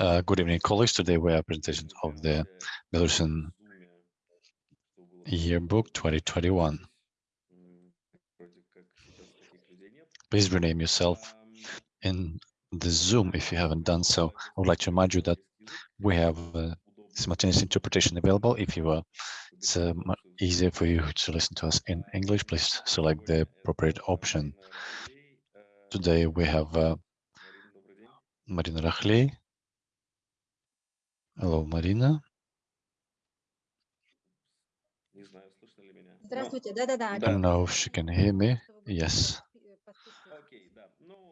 Uh, good evening, colleagues. Today we have a presentation of the Belarusian Yearbook 2021. Please rename yourself in the Zoom if you haven't done so. I would like to remind you that we have uh, simultaneous interpretation available. If you are, it's uh, easier for you to listen to us in English, please select the appropriate option. Today we have uh, Marina. Hello, Marina. Здравствуйте, да-да-да. I don't know if she can hear me. Yes,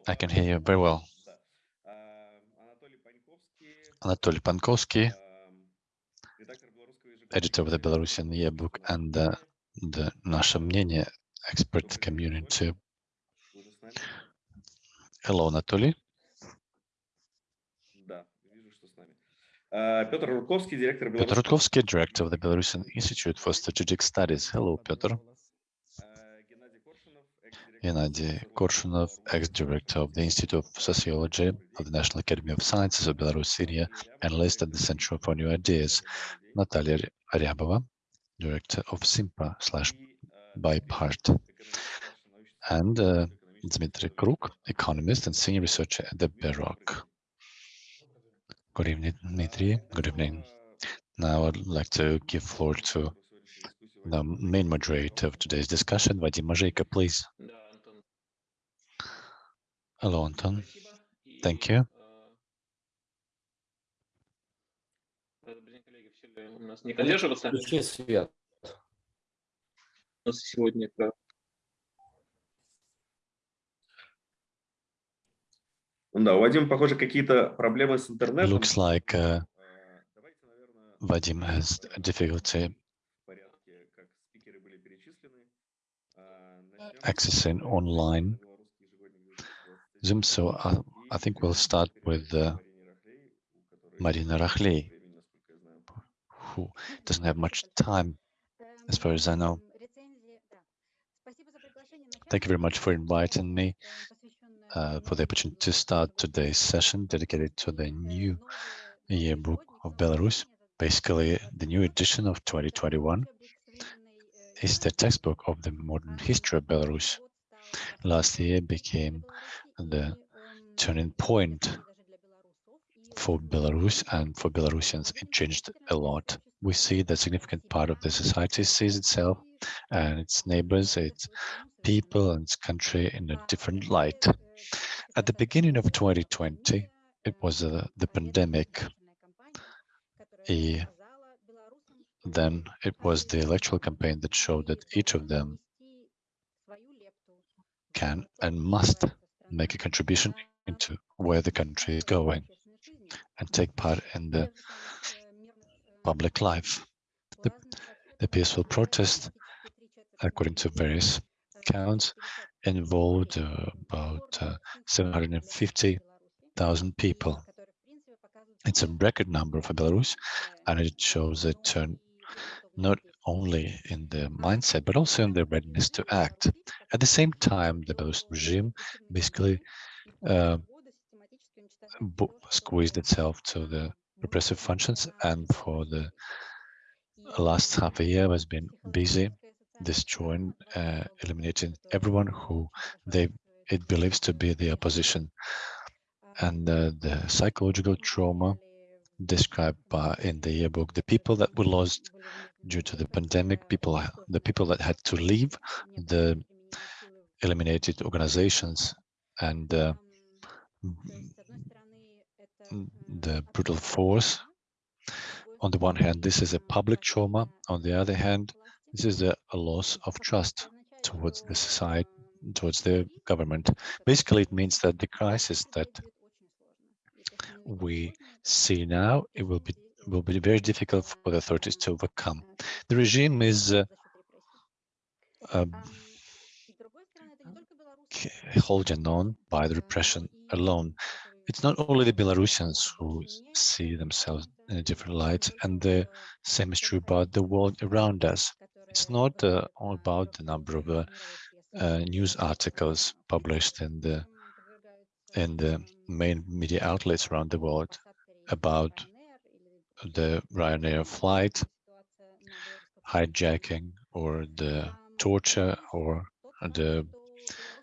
I can hear you very well. Anatoly Pankovsky, editor of the Belarusian Yearbook and uh, the Наше мнение expert community. Hello, Anatoly. Петр Рудковский, директор Петр Рудковский, director of the Belarusian Institute for Strategic Studies. Hello, Petr. Gennady Korshunov, ex-director of the Institute of Sociology of the National Academy of Sciences of Belarus, Syria, analyst at the Center for New Ideas. Natalia Ryabova, director of SYMPA slash BIPART. And uh, Kruk, economist and senior researcher at the BEROC Good evening, Dmitry. Good evening. Now I'd like to give floor to the main moderator of today's discussion, Vadim Mazheiko, please. Hello, Anton. Thank you. У Да, у Вадима, похоже, какие-то проблемы с интернетом. Looks like uh, Vadim has difficulty accessing online Zoom. So I, I think we'll start with uh, Marina Rakhlei, who doesn't have much time, as far as I know. Thank you very much for inviting me uh, for the opportunity to start today's session dedicated to the new yearbook of Belarus. Basically, the new edition of 2021 is the textbook of the modern history of Belarus. Last year became the turning point for Belarus and for Belarusians. It changed a lot. We see that significant part of the society sees itself and its neighbors, its people and its country in a different light. At the beginning of 2020, it was uh, the pandemic. Then it was the electoral campaign that showed that each of them can and must make a contribution into where the country is going and take part in the public life. The, the peaceful protest, according to various accounts, involved uh, about uh, 750,000 people. It's a record number for Belarus, and it shows a turn not only in the mindset, but also in the readiness to act. At the same time, the Belarus regime basically uh, squeezed itself to the repressive functions, and for the last half a year has been busy destroying, uh, eliminating everyone who they it believes to be the opposition, and uh, the psychological trauma described by in the yearbook, the people that were lost due to the pandemic, people, the people that had to leave, the eliminated organizations, and uh, the brutal force. On the one hand, this is a public trauma. On the other hand, this is a, a loss of trust towards the society, towards the government. Basically, it means that the crisis that we see now, it will be will be very difficult for the authorities to overcome. The regime is uh, uh, holding on by the repression alone. It's not only the Belarusians who see themselves in a different light, and the same is true about the world around us. It's not uh, all about the number of uh, uh, news articles published in the in the main media outlets around the world. about the Ryanair flight, hijacking or the torture or the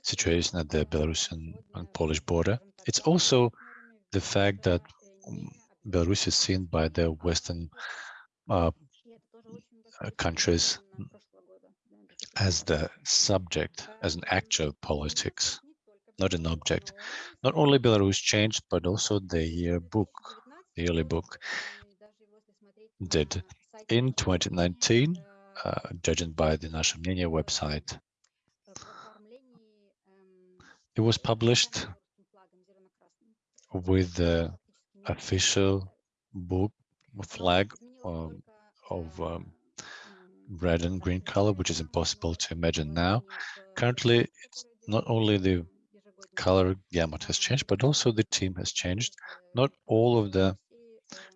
situation at the Belarusian and Polish border. It's also the fact that um, Belarus is seen by the Western uh, uh, countries as the subject, as an actual politics, not an object. Not only Belarus changed, but also the yearbook, the yearly book did. In 2019, uh, judging by the National Media website, it was published with the official book flag of um, red and green color, which is impossible to imagine now. Currently, it's not only the color gamut has changed, but also the team has changed. Not all of the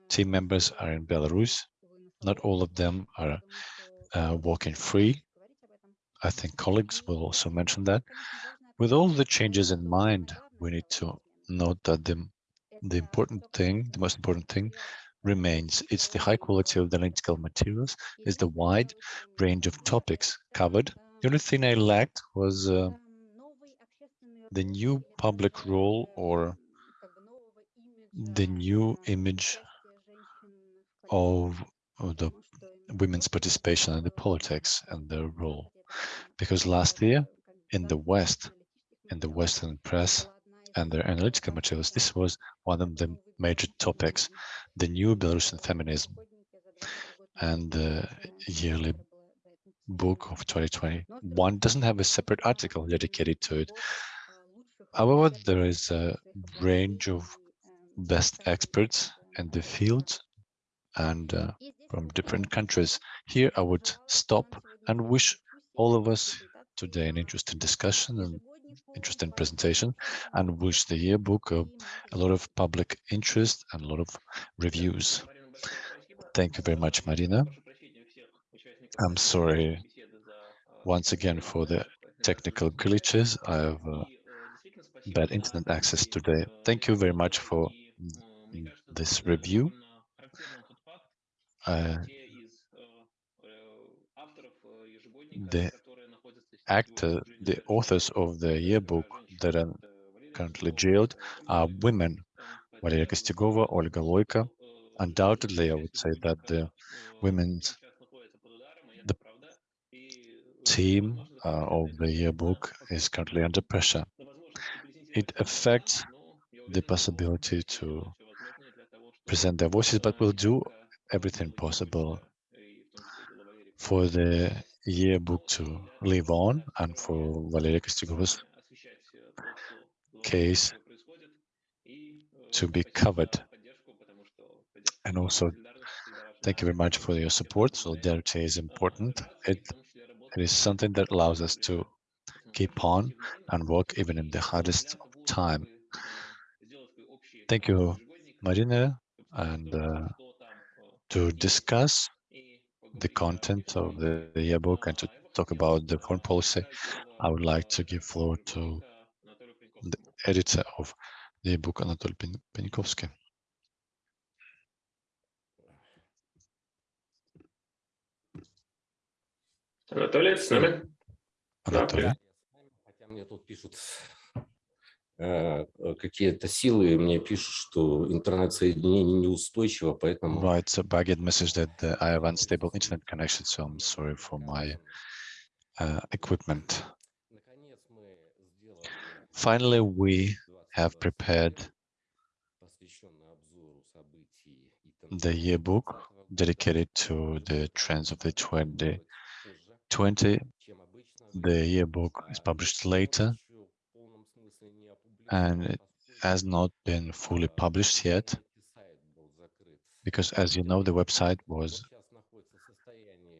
team members are in Belarus. Not all of them are uh, walking free. I think colleagues will also mention that. With all the changes in mind, we need to note that the, the important thing, the most important thing remains. It's the high quality of the analytical materials, it's the wide range of topics covered. The only thing I lacked was uh, the new public role or the new image of, of the women's participation in the politics and their role. Because last year in the West, in the Western press and their analytical materials, this was one of the major topics, the new Belarusian feminism and the yearly book of 2021 doesn't have a separate article dedicated to it. However, there is a range of best experts in the field and uh, from different countries. Here, I would stop and wish all of us today an interesting discussion and interesting presentation and wish the yearbook uh, a lot of public interest and a lot of reviews. Thank you very much, Marina. I'm sorry once again for the technical glitches. I have uh, bad internet access today. Thank you very much for this review. Uh, the actor, the authors of the yearbook that are currently jailed are women, Valeria Kostyugova, Olga Loika. Undoubtedly, I would say that the women's the team uh, of the yearbook is currently under pressure. It affects the possibility to present their voices, but we'll do everything possible for the yearbook to live on and for Valeria Kostyugova's case to be covered. And also, thank you very much for your support. Solidarity is important. It, it is something that allows us to keep on and work even in the hardest time. Thank you, Marina, and uh, to discuss the content of the, the yearbook and to talk about the foreign policy, I would like to give floor to the editor of the book, Anatoly Pen Penikovsky. Anatoly, it's Anatoly. какие-то силы, мне пишут, что интернет-соединение неустойчиво, поэтому... Right, so I get message that uh, I have unstable internet connection, so I'm sorry for my uh, equipment. Наконец мы сделали Finally, we have prepared посвященный обзору событий и the yearbook dedicated to the trends of the 2020. 20, чем обычно. The yearbook is published later and it has not been fully published yet because as you know the website was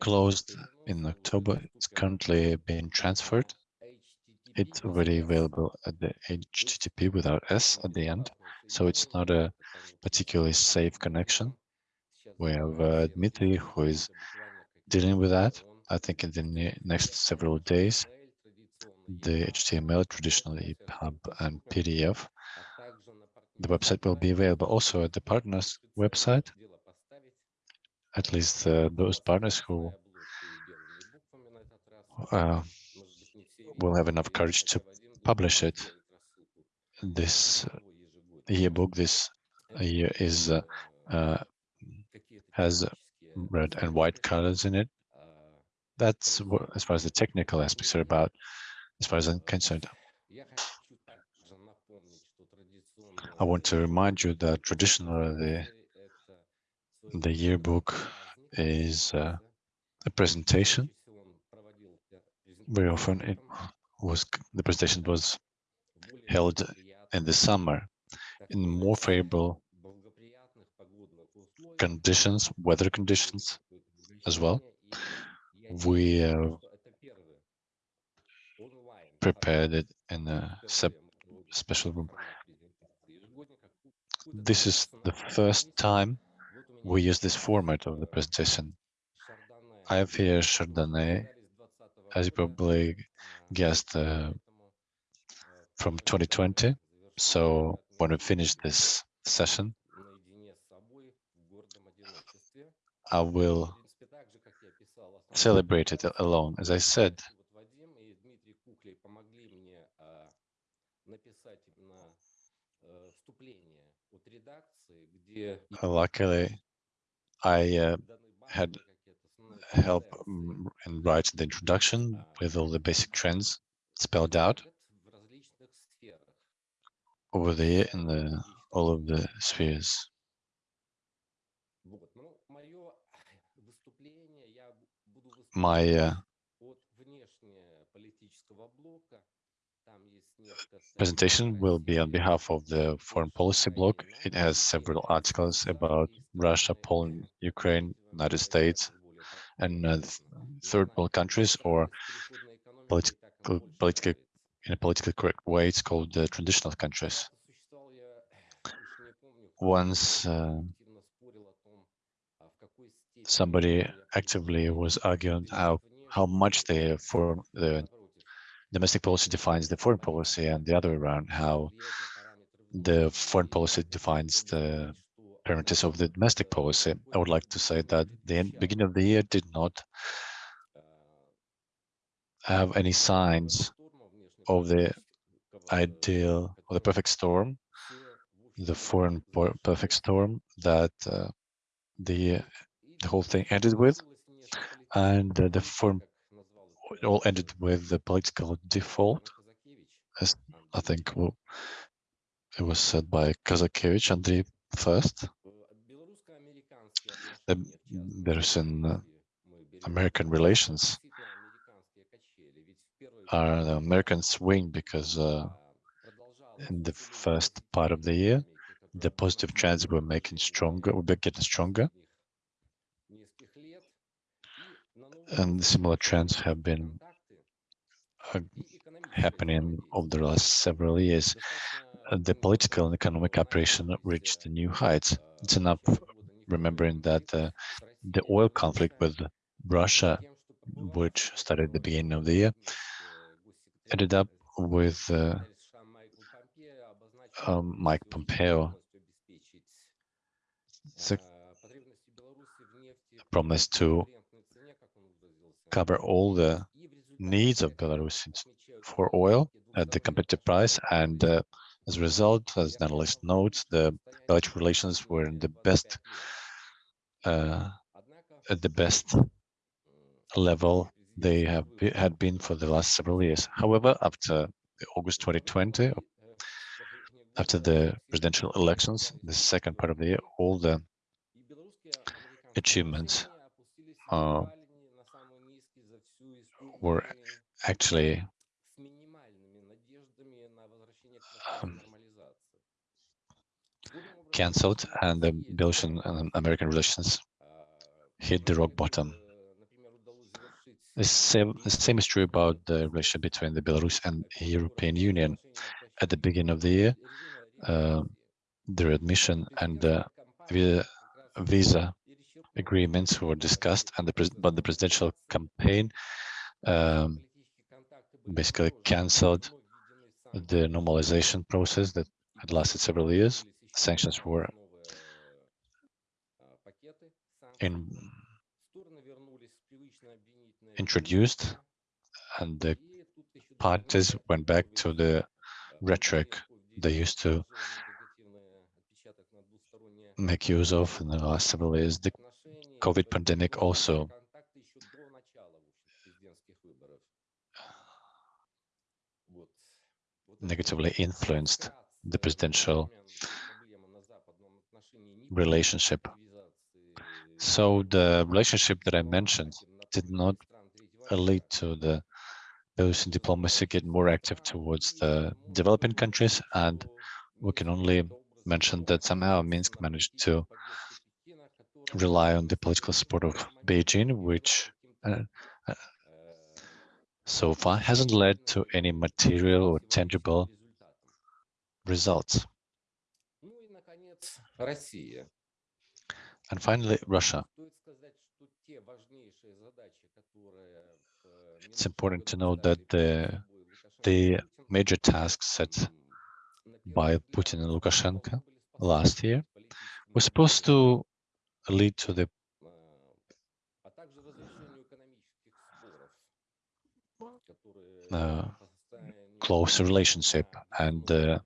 closed in October. It's currently being transferred. It's already available at the HTTP without S at the end, so it's not a particularly safe connection. We have uh, Dmitry who is dealing with that, I think in the next several days the HTML, traditionally EPUB and PDF, the website will be available also at the partners website, at least uh, those partners who uh, will have enough courage to publish it. This yearbook this year is uh, uh, has red and white colors in it. That's as far as the technical aspects are about, as far as I'm concerned. I want to remind you that traditionally the, the yearbook is uh, a presentation. Very often it was the presentation was held in the summer in more favorable conditions, weather conditions as well. We uh, prepared it in a special room. This is the first time we use this format of the presentation. I have here Chardonnay, as you probably guessed, uh, from 2020. So when we finish this session, I will celebrate it alone. As I said, luckily, I uh, had help in writing the introduction with all the basic trends spelled out over there in the all of the spheres. My uh, presentation will be on behalf of the foreign policy bloc. It has several articles about Russia, Poland, Ukraine, United States, and uh, third world countries or political, political, in a politically correct way, it's called the traditional countries. Once uh, somebody actively was arguing how how much the foreign the domestic policy defines the foreign policy and the other way around how the foreign policy defines the parameters of the domestic policy. I would like to say that the beginning of the year did not have any signs of the ideal or the perfect storm, the foreign perfect storm that uh, the the whole thing ended with, and uh, the foreign it all ended with the political default, as I think well, it was said by Kazakevich Andrei first. The, there's an uh, American relations are the American swing because uh, in the first part of the year, the positive trends were making stronger, were getting stronger. And similar trends have been uh, happening over the last several years. Uh, the political and economic operation reached new heights. It's enough remembering that uh, the oil conflict with Russia, which started at the beginning of the year, ended up with uh, um, Mike Pompeo so promised to cover all the needs of Belarus for oil at the competitive price and uh, as a result, as the analyst notes, the Belarus relations were in the best uh, at the best level they have had been for the last several years. However, after August 2020, after the presidential elections, the second part of the year, all the achievements uh, were actually um, cancelled and the Belarusian and American relations hit the rock bottom. The same, the same is true about the relationship between the Belarus and the European Union. At the beginning of the year, uh, their admission and uh, visa agreements were discussed, and the but the presidential campaign um, basically cancelled the normalization process that had lasted several years. Sanctions were in, introduced and the parties went back to the rhetoric they used to make use of in the last several years. The COVID pandemic also negatively influenced the presidential relationship. So the relationship that I mentioned did not lead to the Belarusian diplomacy get more active towards the developing countries, and we can only mention that somehow Minsk managed to rely on the political support of Beijing, which uh, so far hasn't led to any material or tangible results. And finally, Russia. It's important to note that the, the major tasks set by Putin and Lukashenko last year were supposed to lead to the uh, close relationship and uh,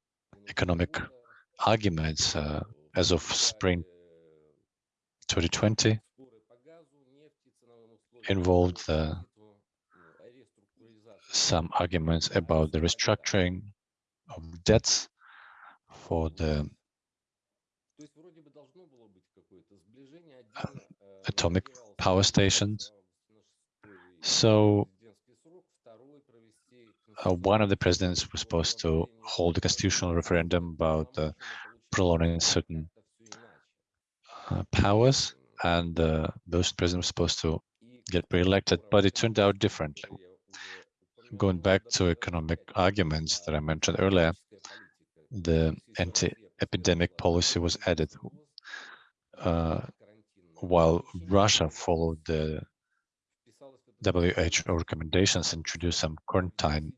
economic arguments uh, as of spring 2020 involved some arguments about the restructuring of debts for the atomic power stations. So uh, one of the presidents was supposed to hold a constitutional referendum about uh, prolonging certain uh, powers, and uh, those presidents was supposed to get re-elected, but it turned out differently. Going back to economic arguments that I mentioned earlier, the anti-epidemic policy was added, uh, while Russia followed the WHO recommendations, and introduced some quarantine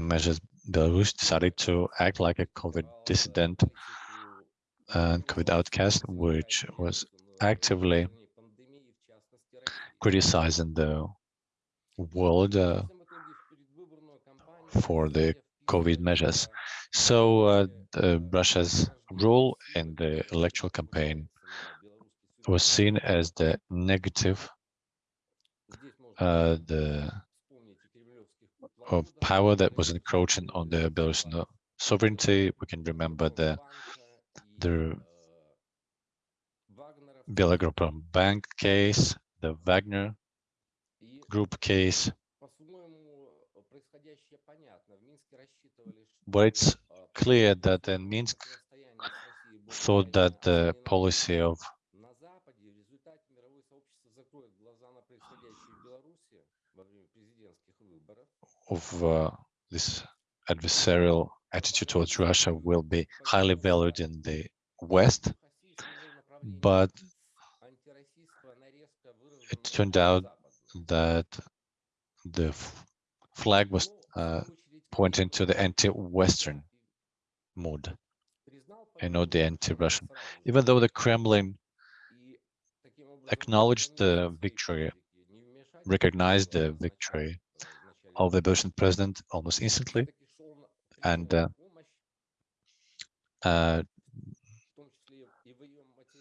measures. Belarus decided to act like a COVID dissident and COVID outcast, which was actively criticizing the world uh, for the COVID measures. So uh, Russia's role in the electoral campaign was seen as the negative, uh, the of power that was encroaching on the Belarusian sovereignty. We can remember the the Belagazprom Bank case, the Wagner Group case. But it's clear that in Minsk thought that the policy of of uh, this adversarial attitude towards Russia will be highly valued in the West, but it turned out that the flag was uh, pointing to the anti-Western mood and not the anti-Russian. Even though the Kremlin acknowledged the victory, recognized the victory of the Belarusian president almost instantly, and uh, uh,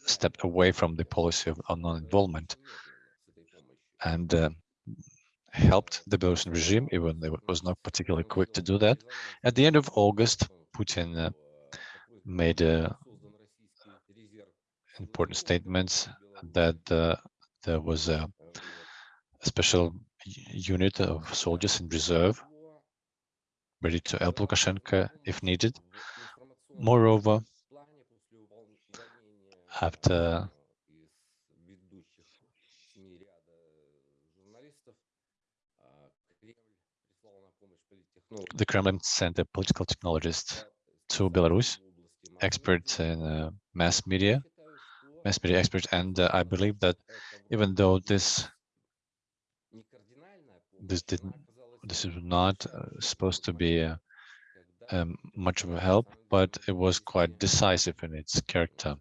stepped away from the policy of non-involvement and uh, helped the Belarusian regime, even though it was not particularly quick to do that. At the end of August, Putin uh, made uh, important statements that uh, there was a, a special unit of soldiers in reserve ready to help Lukashenko if needed. Moreover, after the Kremlin sent a political technologist to Belarus, expert in uh, mass media, mass media expert, and uh, I believe that even though this this didn't this is not uh, supposed to be a, much of a help, but it was quite decisive in its character.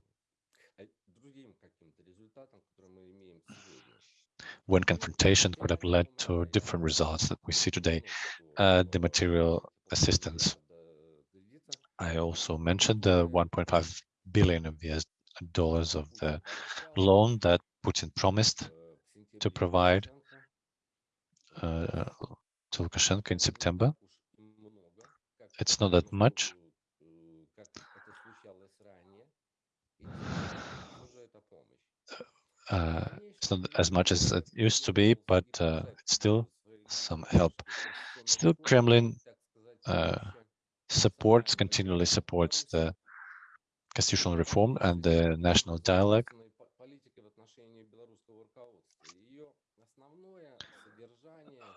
When confrontation could have led to different results that we see today, uh, the material assistance. I also mentioned the 1.5 billion of the dollars of the loan that Putin promised to provide uh, to Lukashenko in September. It's not that much. Uh, it's not as much as it used to be, but uh, it's still some help. Still, Kremlin uh, supports, continually supports the constitutional reform and the national dialogue.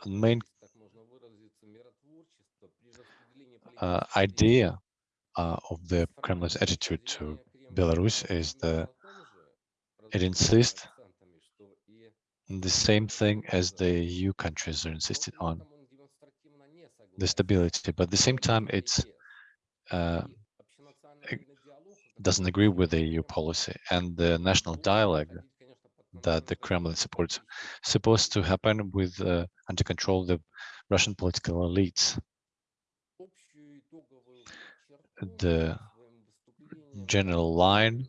Main uh, idea uh, of the Kremlin's attitude to Belarus is that it insists the same thing as the EU countries are insisted on. the stability, but at the same time it's uh, ag- doesn't agree with the EU policy and the national dialogue that the Kremlin supports supposed to happen with uh, under control the Russian political elites. The general line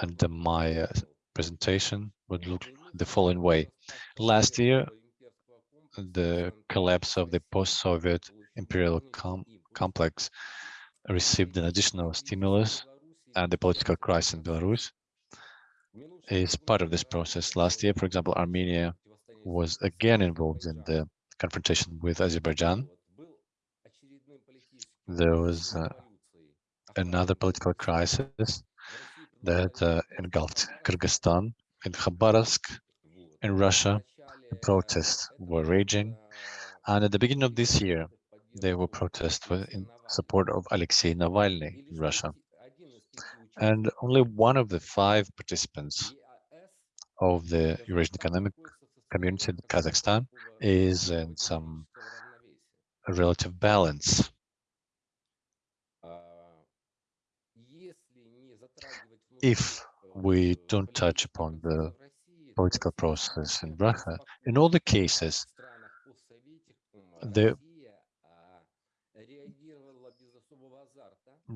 under my uh, presentation would look the following way. Last year, the collapse of the post-Soviet imperial com complex received an additional stimulus and the political crisis in Belarus is part of this process. Last year, for example, Armenia was again involved in the confrontation with Azerbaijan. There was uh, another political crisis that uh, engulfed Kyrgyzstan in Khabarovsk in Russia. The protests were raging. And at the beginning of this year, there were protests in support of Alexei Navalny in Russia. And only one of the five participants of the Eurasian Economic Community, in Kazakhstan, is in some relative balance. If we don't touch upon the political process in Russia, in all the cases, the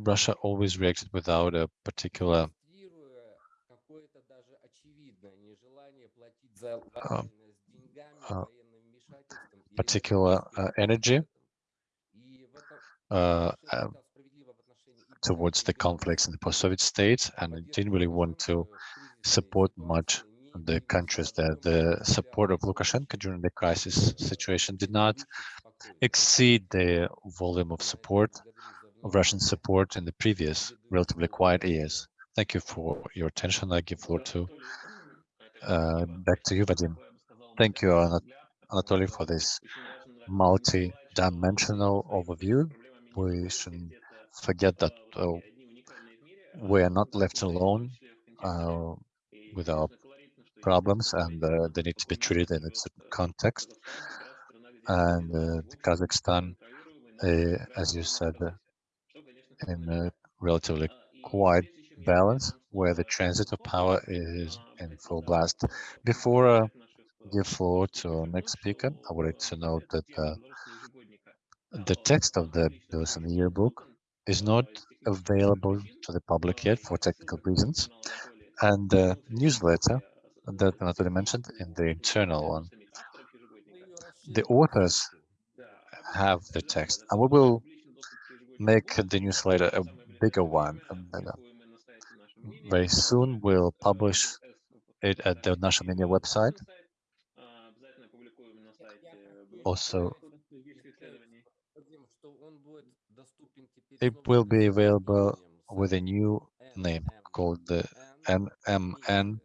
Russia always reacted without a particular um, uh, particular uh, energy uh, uh, towards the conflicts in the post-Soviet states, and it didn't really want to support much the countries that the support of Lukashenko during the crisis situation did not exceed the volume of support of Russian support in the previous relatively quiet years. Thank you for your attention. I give floor to uh, back to you, Vadim. Thank you, Anat- Anatoly, for this multi-dimensional overview. We shouldn't forget that uh, we are not left alone uh, with our problems and uh, they need to be treated in a certain context. And uh, Kazakhstan, uh, as you said, in a relatively quiet balance where the transit of power is in full blast. Before I give floor to our next speaker, I would like to note that uh, the text of the Bilson yearbook is not available to the public yet for technical reasons, and the newsletter that Anatoly mentioned in the internal one. The authors have the text, and we will make the newsletter a bigger one. and. Very soon we'll publish it at the National Media website. Also, it will be available with a new name called the MMN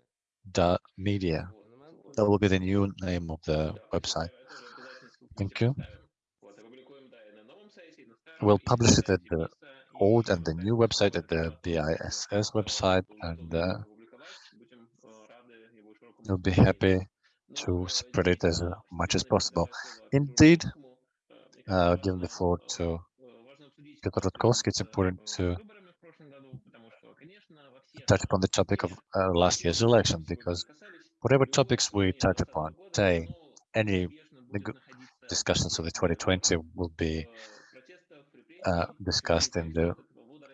media. That will be the new name of the website. Thank you. We'll publish it at the old and the new website at the BISS website, and uh, we'll be happy to spread it as uh, much as possible. Indeed, uh, giving the floor to Piotr Rudkowski, it's important to touch upon the topic of uh, last year's election, because whatever topics we touch upon today, any discussions of the 2020 will be uh, discussed in the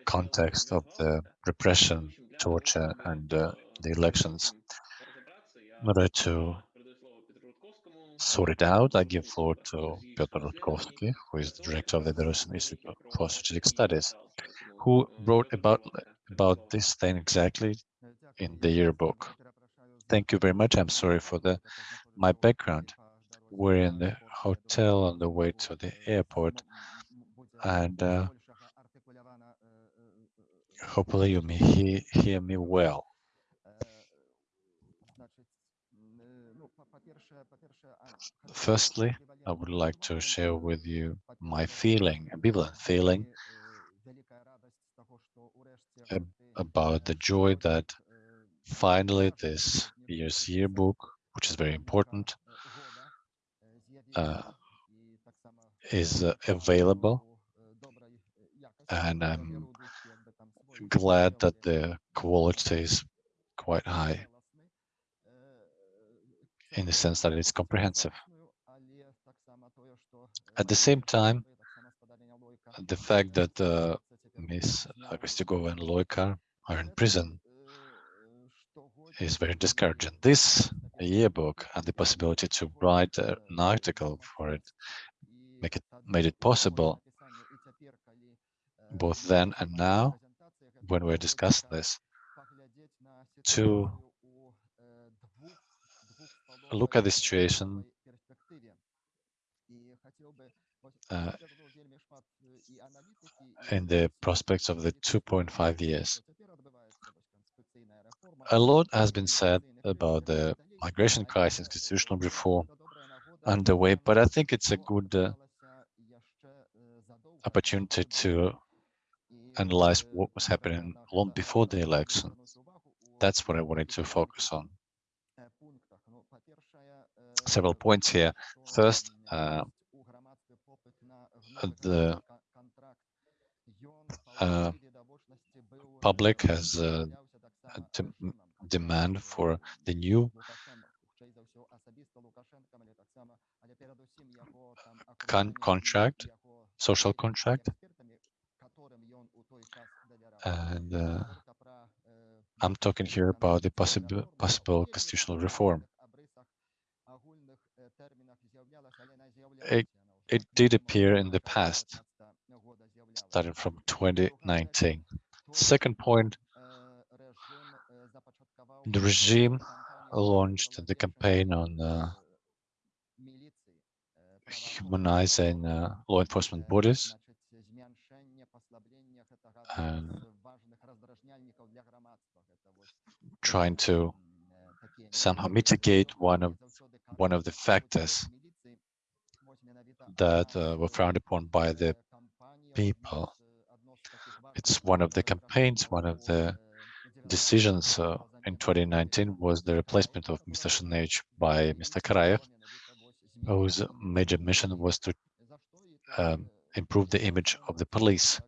context of the repression, torture, and uh, the elections. In order to sort it out, I give floor to Piotr Rudkowski, who is the director of the Belarusian Institute for Strategic Studies, who wrote about about this thing exactly in the yearbook. Thank you very much. I'm sorry for the my background. We're in the hotel on the way to the airport, and uh, hopefully you may hear, hear me well. Firstly, I would like to share with you my feeling, ambivalent feeling ab- about the joy that finally this year's yearbook, which is very important, uh, is uh, available. And I'm glad that the quality is quite high in the sense that it's comprehensive. At the same time, the fact that uh, Ms. Kostyugova and Loika are in prison is very discouraging. This yearbook and the possibility to write an article for it make it made it possible both then and now when we're discussing this to look at the situation uh, in the prospects of the 2.5 years. A lot has been said about the migration crisis, constitutional reform underway, but I think it's a good uh, opportunity to analyze what was happening long before the election. That's what I wanted to focus on. Several points here. First, uh, the uh, public has a, a dem demand for the new con contract, social contract, and uh, I'm talking here about the possible possible constitutional reform. It, it did appear in the past, starting from 2019. Second point, the regime launched the campaign on uh, humanizing uh, law enforcement bodies and trying to somehow mitigate one of one of the factors that uh, were frowned upon by the people. It's one of the campaigns, one of the decisions uh, in 2019 was the replacement of Mr. Shunevich by Mr. Karayev, whose major mission was to um, improve the image of the police.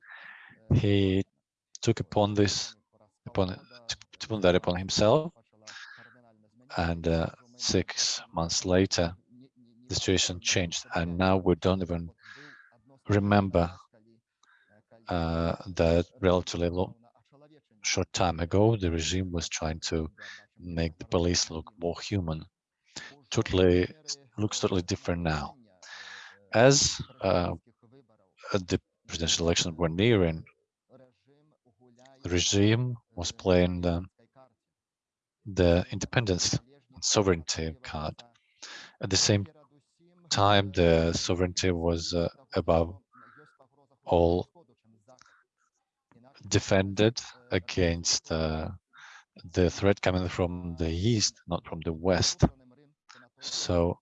He took upon this, upon took upon that upon himself, and uh, six months later, the situation changed, and now we don't even remember uh, that relatively long, short time ago, the regime was trying to make the police look more human. Totally looks totally different now. As uh, the presidential elections were nearing, the regime was playing the, the independence and sovereignty card. At the same time, the sovereignty was uh, above all defended against uh, the threat coming from the east, not from the west. So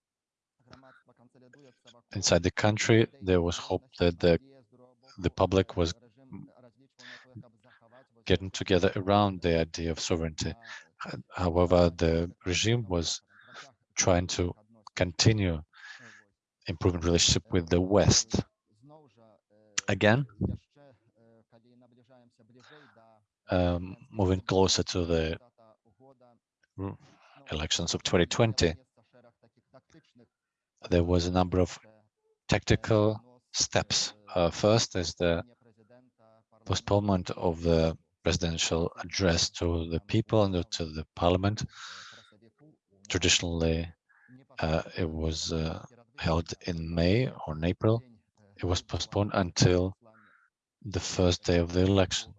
inside the country, there was hope that the the public was getting together around the idea of sovereignty. However, the regime was trying to continue improving relationship with the West. Again, um, moving closer to the elections of 2020, there was a number of tactical steps. Uh, first is the postponement of the presidential address to the people and to the parliament. Traditionally, uh, it was uh, held in May or in April. It was postponed until the first day of the election.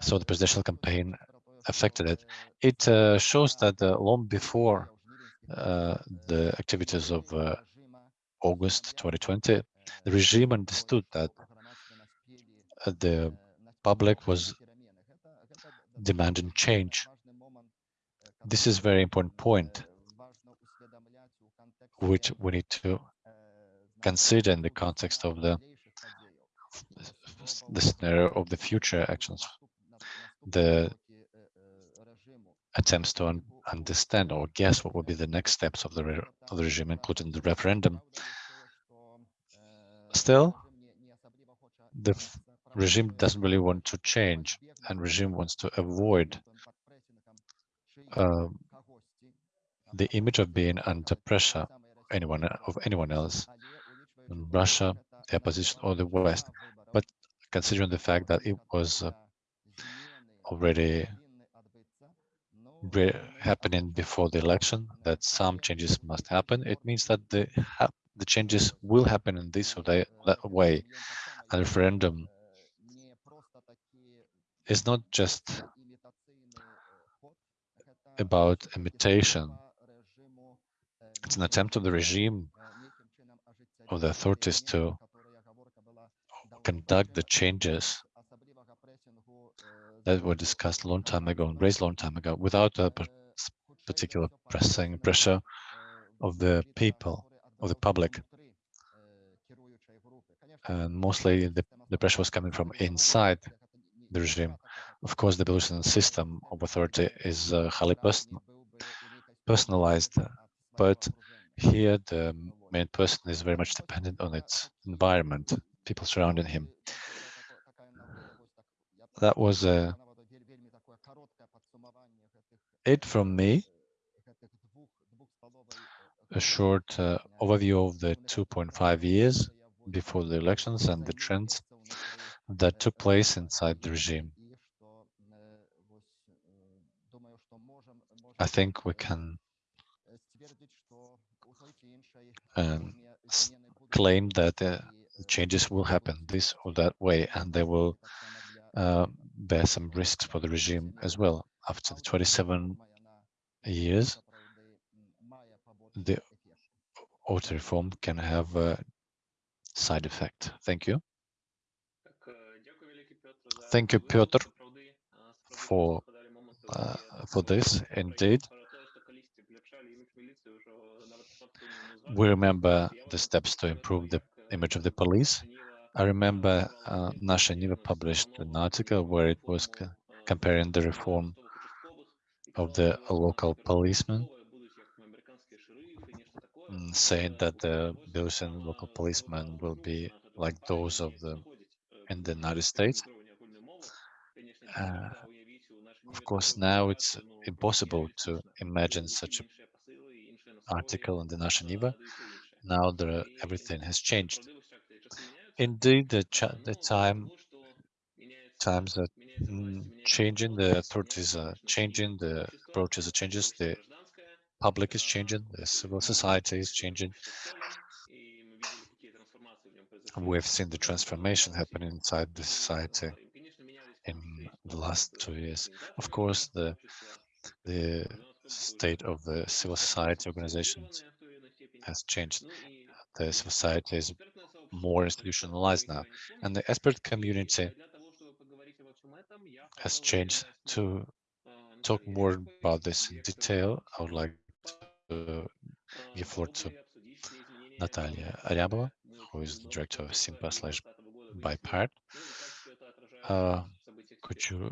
So the presidential campaign affected it. It uh, shows that uh, long before uh, the activities of uh, August 2020, the regime understood that the public was demanding change. This is very important point, which we need to consider in the context of the the scenario of the future actions, the attempts to un understand or guess what would be the next steps of the, of the regime, including the referendum. Still, the regime doesn't really want to change, and regime wants to avoid uh, the image of being under pressure anyone of anyone else Russia, the opposition or the West. But considering the fact that it was uh, already happening before the election, that some changes must happen, it means that the the changes will happen in this or that, that way. A referendum is not just about imitation. It's an attempt of the regime of the authorities to conduct the changes that were discussed a long time ago and raised a long time ago without a particular pressing pressure of the people, of the public. And mostly the, the pressure was coming from inside the regime. Of course, the Belarusian system of authority is uh, highly person personalized, but here the main person is very much dependent on its environment, people surrounding him. That was uh, it from me. A short uh, overview of the 2.5 years before the elections and the trends that took place inside the regime. I think we can um, claim that uh, changes will happen this or that way, and they will uh, bear some risks for the regime as well. After the 27 years, the auto reform can have a side effect. Thank you. Thank you, Piotr, for uh, for this. Indeed, we remember the steps to improve the image of the police. I remember uh, Nasha Niva published an article where it was comparing the reform of the local policemen, saying that the Belarusian local policemen will be like those of the in the United States. Uh, of course, now it's impossible to imagine such an article in the Nasha Niva. Now there, everything has changed. Indeed, the, the time times are mm, changing, the authorities are changing, the approaches are changing, the public is changing, the civil society is changing. We've seen the transformation happening inside the society in the last two years. Of course, the the state of the civil society organizations has changed. The society is more institutionalized now, and the expert community has changed. To talk more about this in detail, I would like give floor to Natalia Aryabova, who is the director of SYMPA slash BIPART. Uh, could you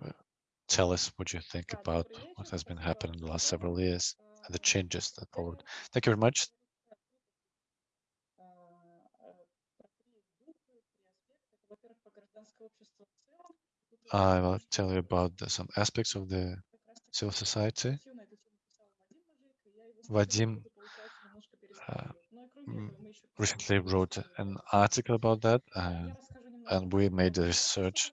tell us what you think about what has been happening in the last several years? and the changes that followed. Thank you very much. I will tell you about the- some aspects of the civil society. Vadim uh, recently wrote an article about that, uh, and we made a research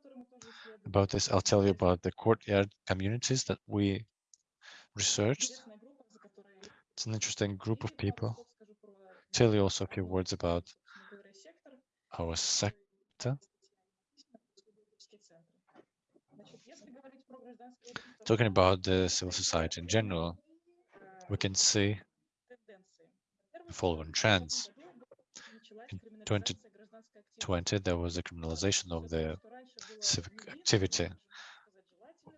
about this. I'll tell you about the courtyard communities that we researched. It's an interesting group of people. Tell you also a few words about our sector. Talking about the civil society in general, we can see the following trends. In 2020, there was a criminalization of the civic activity.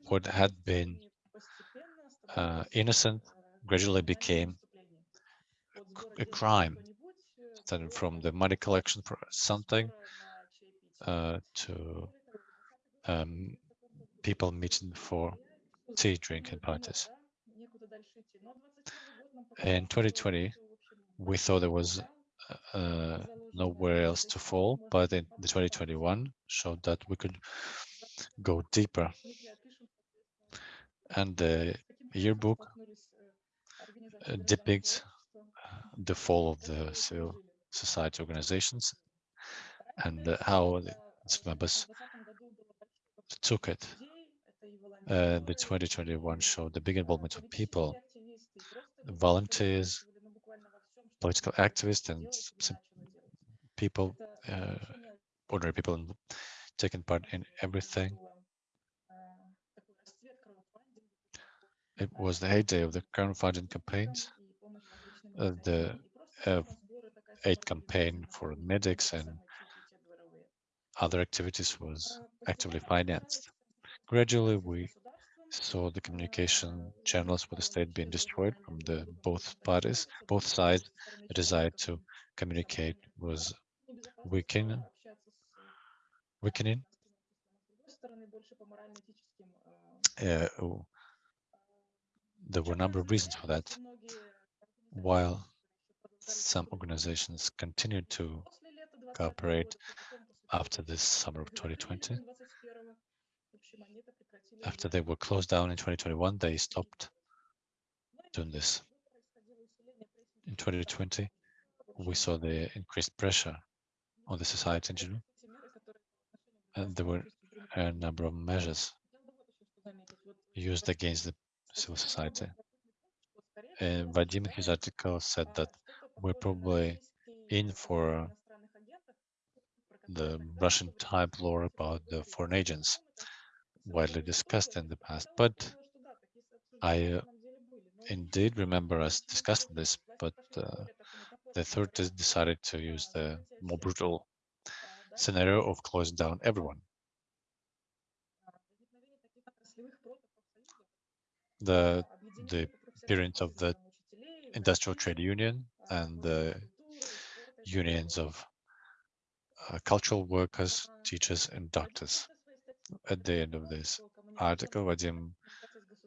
What had been uh, innocent gradually became a crime, starting from the money collection for something uh, to um, people meeting for tea drinking parties. In 2020, we thought there was uh, nowhere else to fall, but in the 2021 showed that we could go deeper. And the yearbook uh, depicts uh, the fall of the civil society organizations and uh, how its members took it. Uh, the 2021 showed the big involvement of people, volunteers, political activists, and people, uh, ordinary people taking part in everything. It was the heyday of the crowdfunding campaigns, uh, the uh, aid campaign for medics and other activities was actively financed. Gradually, we saw the communication channels with the state being destroyed from the both parties, both sides. The desire to communicate was weakening. Weakening. Uh, there were a number of reasons for that. While some organizations continued to cooperate after this summer of 2020, after they were closed down in 2021, they stopped doing this. In 2020, we saw the increased pressure on the society in general, and there were a number of measures used against the civil society. And Vadim his article said that we're probably in for the Russian type law about the foreign agents widely discussed in the past, but I uh, indeed remember us discussing this, but uh, the authorities decided to use the more brutal scenario of closing down everyone. The, the appearance of the industrial trade union and the unions of uh, cultural workers, teachers, and doctors. At the end of this article, Vadim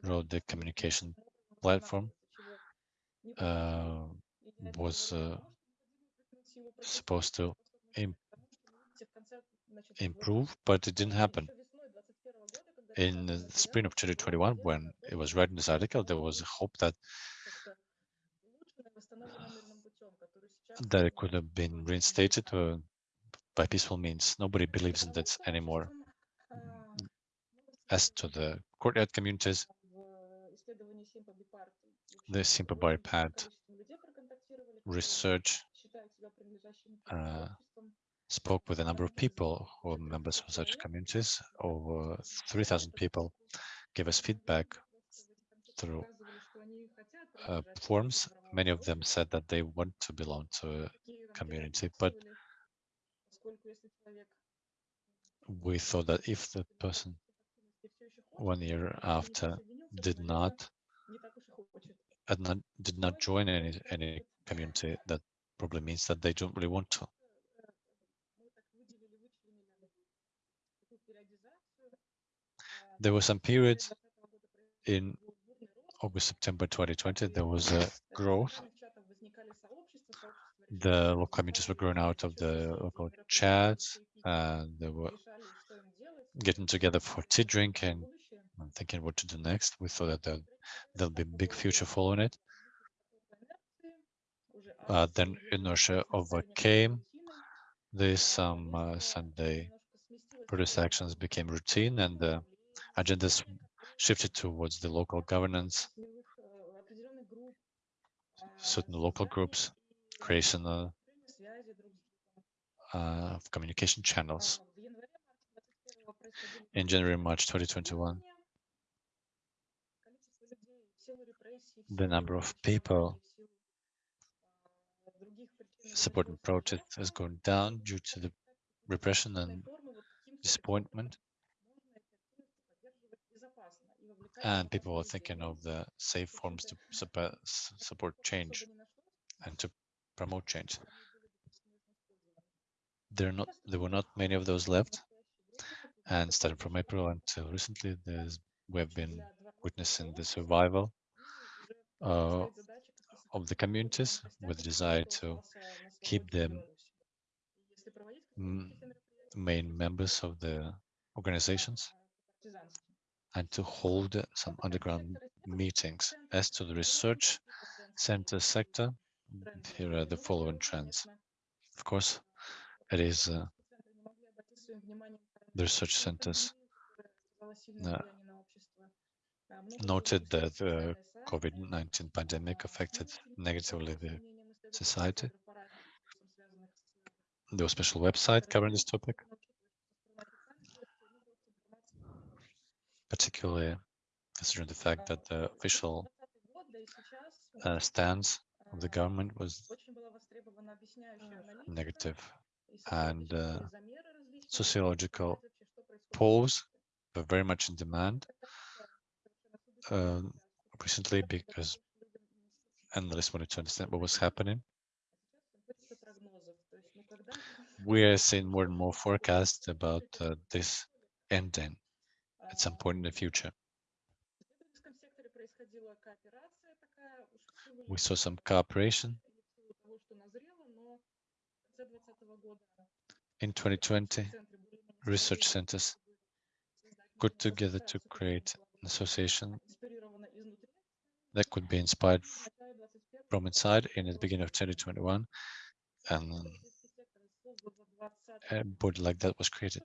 wrote the communication platform uh, was uh, supposed to Im improve, but it didn't happen. In the spring of 2021, when it was written this article, there was hope that that it could have been reinstated uh, by peaceful means. Nobody believes in that anymore. As to the courtyard communities, the simple Pad research uh, spoke with a number of people who are members of such communities. Over 3,000 people gave us feedback through uh, forms. Many of them said that they want to belong to a community, but we thought that if the person one year after did not not did not join any any community, that probably means that they don't really want to. There were some periods in August, September 2020, there was a growth. The local communities were growing out of the local chats and they were getting together for tea drinking and thinking what to do next. We thought that there'll, be big future following it. Uh, then inertia overcame this um, uh, Sunday protest actions became routine and the agendas shifted towards the local governance, certain local groups, creation uh, of communication channels. In January, March 2021, the number of people supporting protests has gone down due to the repression and disappointment. And people were thinking of the safe forms to suppo- s- support change and to promote change. There are not there were not many of those left. And starting from April until recently, there's we have been witnessing the survival uh, of the communities with the desire to keep them main members of the organizations and to hold some underground meetings. As to the research center sector, here are the following trends. Of course, it is uh, the research centers uh, noted that the COVID-19 pandemic affected negatively the society. A special website covering this topic, particularly considering the fact that the official uh, stance of the government was negative and uh, sociological polls were very much in demand recently because analysts wanted to understand what was happening. We are seeing more and more forecasts about uh, this ending at some point in the future. We saw some cooperation in 2020. Research centers got together to create an association that could be inspired from inside in the beginning of 2021 and uh, a body like that was created.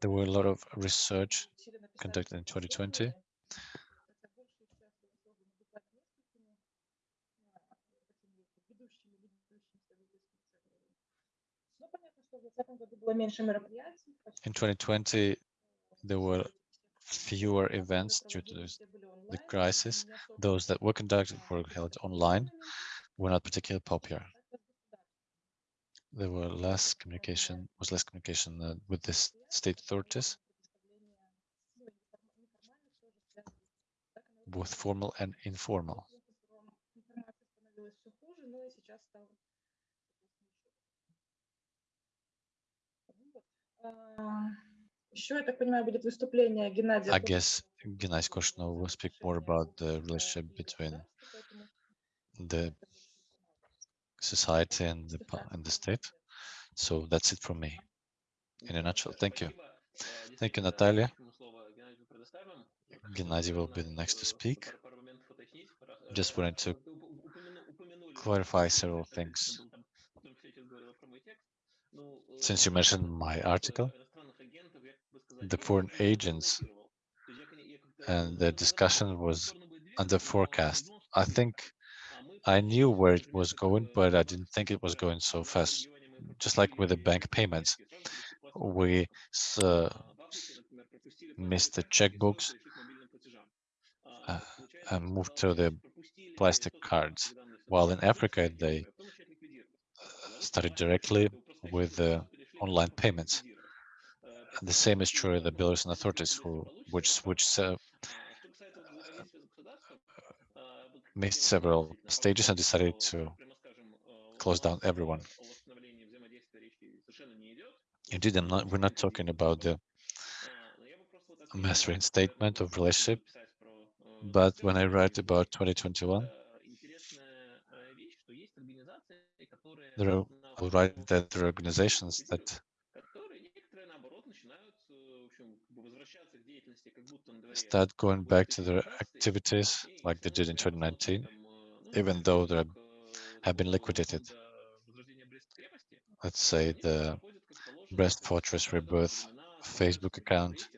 There were a lot of research conducted in 2020 In 2020, there were fewer events due to the crisis. Those that were conducted were held online, were not particularly popular. There were less communication, was less communication uh, with the state authorities, both formal and informal. Еще, я так понимаю, будет выступление Геннадия. I guess Gennady Korshunov will speak more about the relationship between the society and the, pa- and the state. So that's it from me. In a nutshell, thank you. Thank you, Natalia. Gennady will be the next to speak. Just wanted to clarify several things. Since you mentioned my article, the foreign agents and the discussion was under forecast. I think I knew where it was going, but I didn't think it was going so fast. Just like with the bank payments, we s- uh, missed the checkbooks uh, and moved to the plastic cards. While in Africa, they uh, started directly with the online payments. The same is true of the Belarusian authorities, who which switched uh, missed several stages and decided to close down everyone. Indeed, not, we're not talking about the mass reinstatement of relationship. But when I write about 2021, there are, I'll write that there are organizations that start going back to their activities like they did in 2019, even though they have been liquidated. Let's say the Brest Fortress Rebirth Facebook account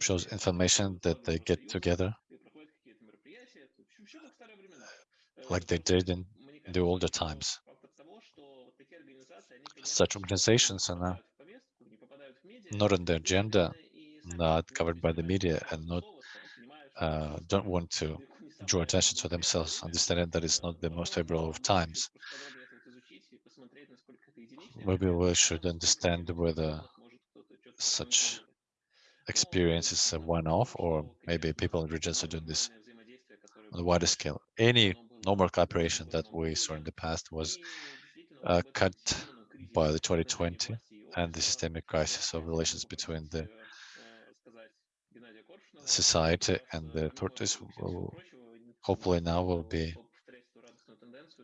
shows information that they get together like they did in the older times. Such organizations are now not on the agenda, not covered by the media, and not uh, don't want to draw attention to themselves, understanding that it's not the most favorable of times. Maybe we should understand whether such experience is a one-off, or maybe people in regions are doing this on a wider scale. Any normal cooperation that we saw in the past was uh, cut by the 2020 and the systemic crisis of relations between the society and the authorities will hopefully now will be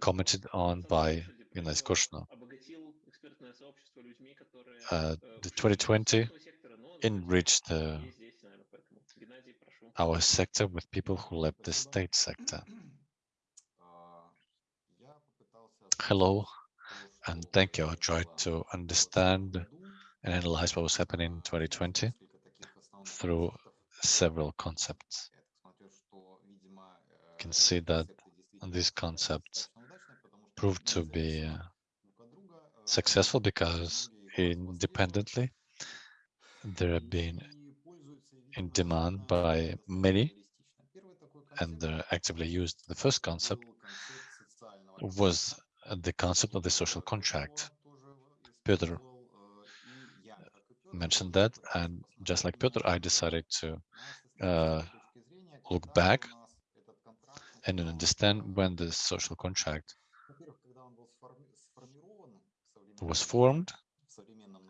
commented on by Ines Korshno. Uh, the 2020 enriched uh, our sector with people who left the state sector. Hello, and thank you. I tried to understand and analyze what was happening in 2020 through several concepts. You can see that these concepts proved to be uh, successful because independently they have been in demand by many and they're actively used. The first concept was the concept of the social contract. Peter mentioned that, and just like Peter, I decided to uh, look back and understand when the social contract was formed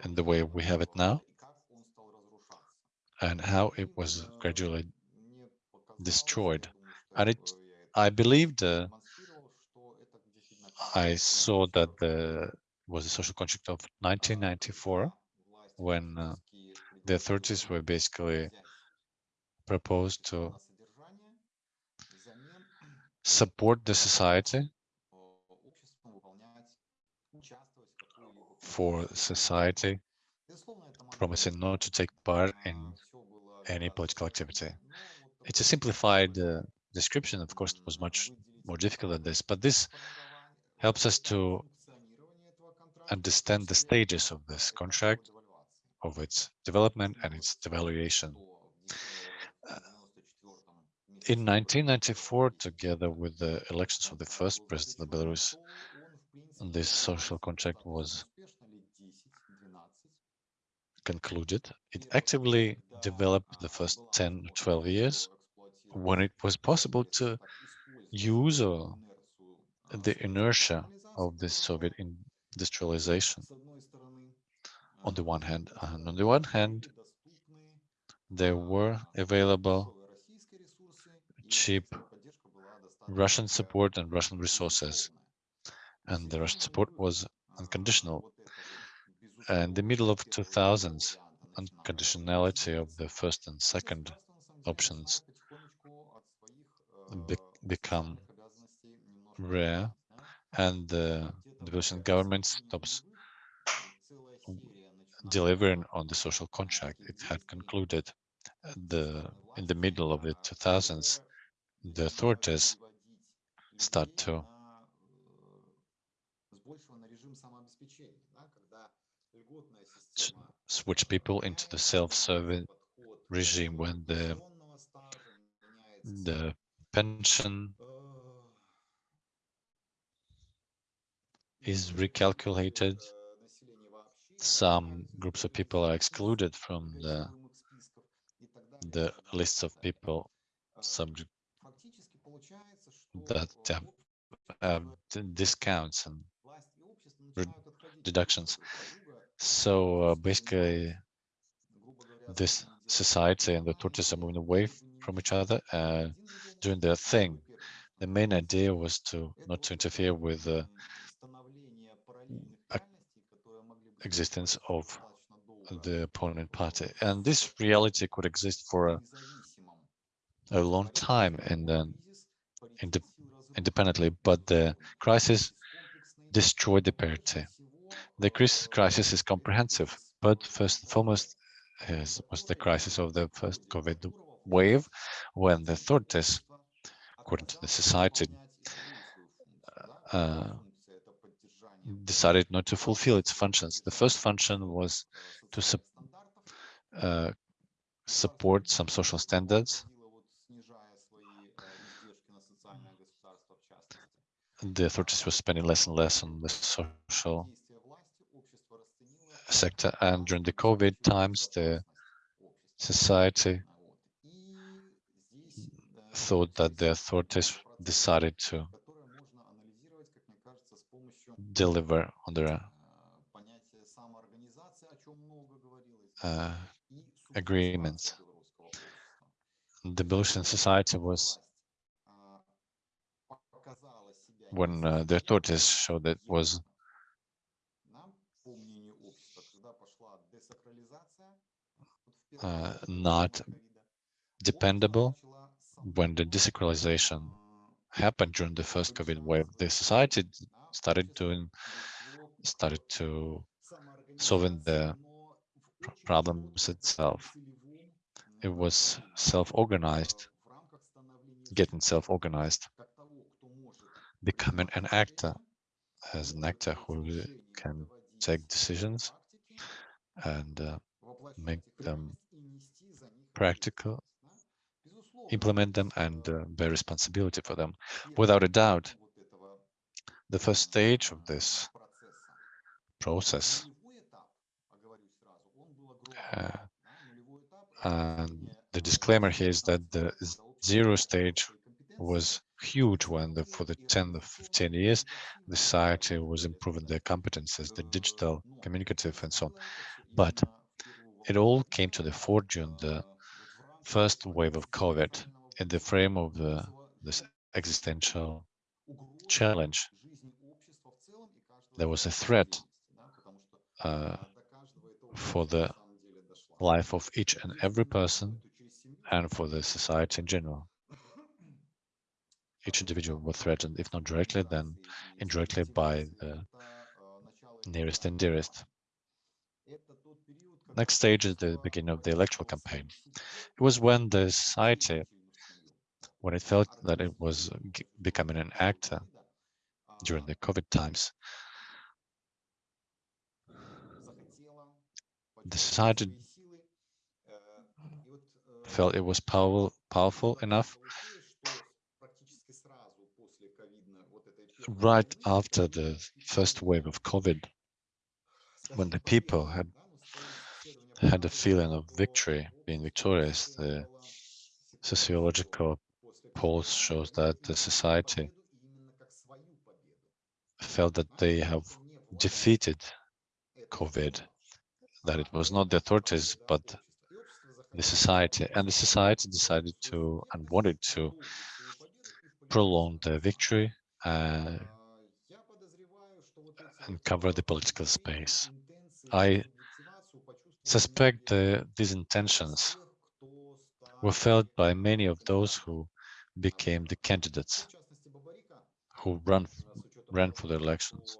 and the way we have it now and how it was gradually destroyed. And it, I believed, uh, I saw that there was a social contract of 1994 when uh, the authorities were basically proposed to support the society for society promising not to take part in any political activity. It's a simplified uh, description, of course, it was much more difficult than this, but this helps us to understand the stages of this contract, of its development and its devaluation. Uh, in 1994, together with the elections of the first president of Belarus, this social contract was concluded. It actively developed the first 10 or 12 years when it was possible to use uh, the inertia of the Soviet industrialization on the one hand. And on the one hand, there were available cheap Russian support and Russian resources. And the Russian support was unconditional. And the middle of 2000s, unconditionality of the first and second options be become rare and the Belarusian government stops delivering on the social contract it had concluded uh, the in the middle of the 2000s the authorities start to switch people into the self-serving regime when the the pension is recalculated some groups of people are excluded from the the lists of people subject that have um, discounts and deductions. So uh, basically, this society and the authorities are moving away from each other, uh, doing their thing. The main idea was to not to interfere with the ac- existence of the opponent party. And this reality could exist for a, a long time and then inde- independently, but the crisis destroyed the parity. The cris- crisis is comprehensive, but first and foremost is, was the crisis of the first COVID wave, when the authorities, according to the society, uh, decided not to fulfill its functions. The first function was to sup- uh, support some social standards. The authorities were spending less and less on the social sector, and during the COVID times, the society thought that the authorities decided to deliver on uh, agreements. The Belarusian society was when uh, the authorities showed that was uh, not dependable when the desacralization happened during the first COVID wave, the society started doing, started to solving the pr- problems itself. It was self-organized, getting self-organized, becoming an actor, as an actor who can take decisions and uh, make them practical, implement them and uh, bear responsibility for them. Without a doubt, the first stage of this process. Uh, and the disclaimer here is that the zero stage was huge when the, for the 10 to 15 years the society was improving their competences the digital communicative and so on. But it all came to the fore during the first wave of covid in the frame of the this existential challenge there was a threat uh, for the life of each and every person and for the society in general. Each individual was threatened, if not directly, then indirectly by the nearest and dearest. Next stage is the beginning of the electoral campaign. It was when the society, when it felt that it was becoming an actor during the COVID times, the society felt it was powerful, powerful enough right after the first wave of COVID, when the people had had a feeling of victory, being victorious, the sociological polls shows that the society felt that they have defeated COVID, that it was not the authorities, but the society. And the society decided to and wanted to prolong the victory uh, and cover the political space. I suspect uh, these intentions were felt by many of those who became the candidates who run ran for the elections,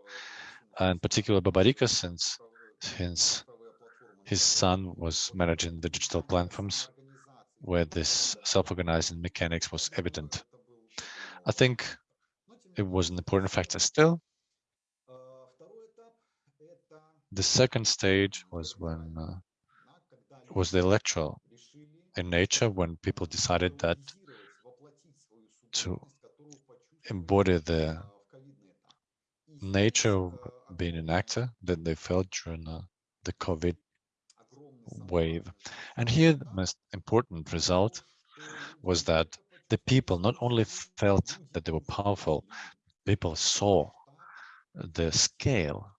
and particularly Babarika, since since his son was managing the digital platforms where this self-organizing mechanics was evident. I think it was an important factor still. The second stage was when uh, was the electoral in nature when people decided that to embody the nature of being an actor that they felt during uh, the COVID wave. And here the most important result was that the people not only felt that they were powerful, people saw the scale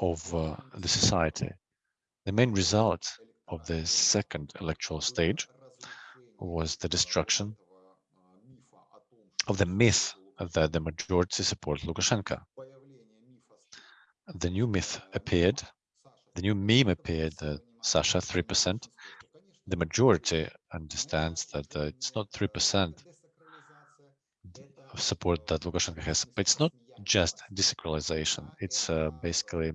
of uh, the society. The main result of the second electoral stage was the destruction of the myth that the majority support Lukashenko. The new myth appeared, the new meme appeared that Sasha 3%. The majority understands that uh, it's not 3% of support that Lukashenko has, but it's not just desacralization. It's uh, basically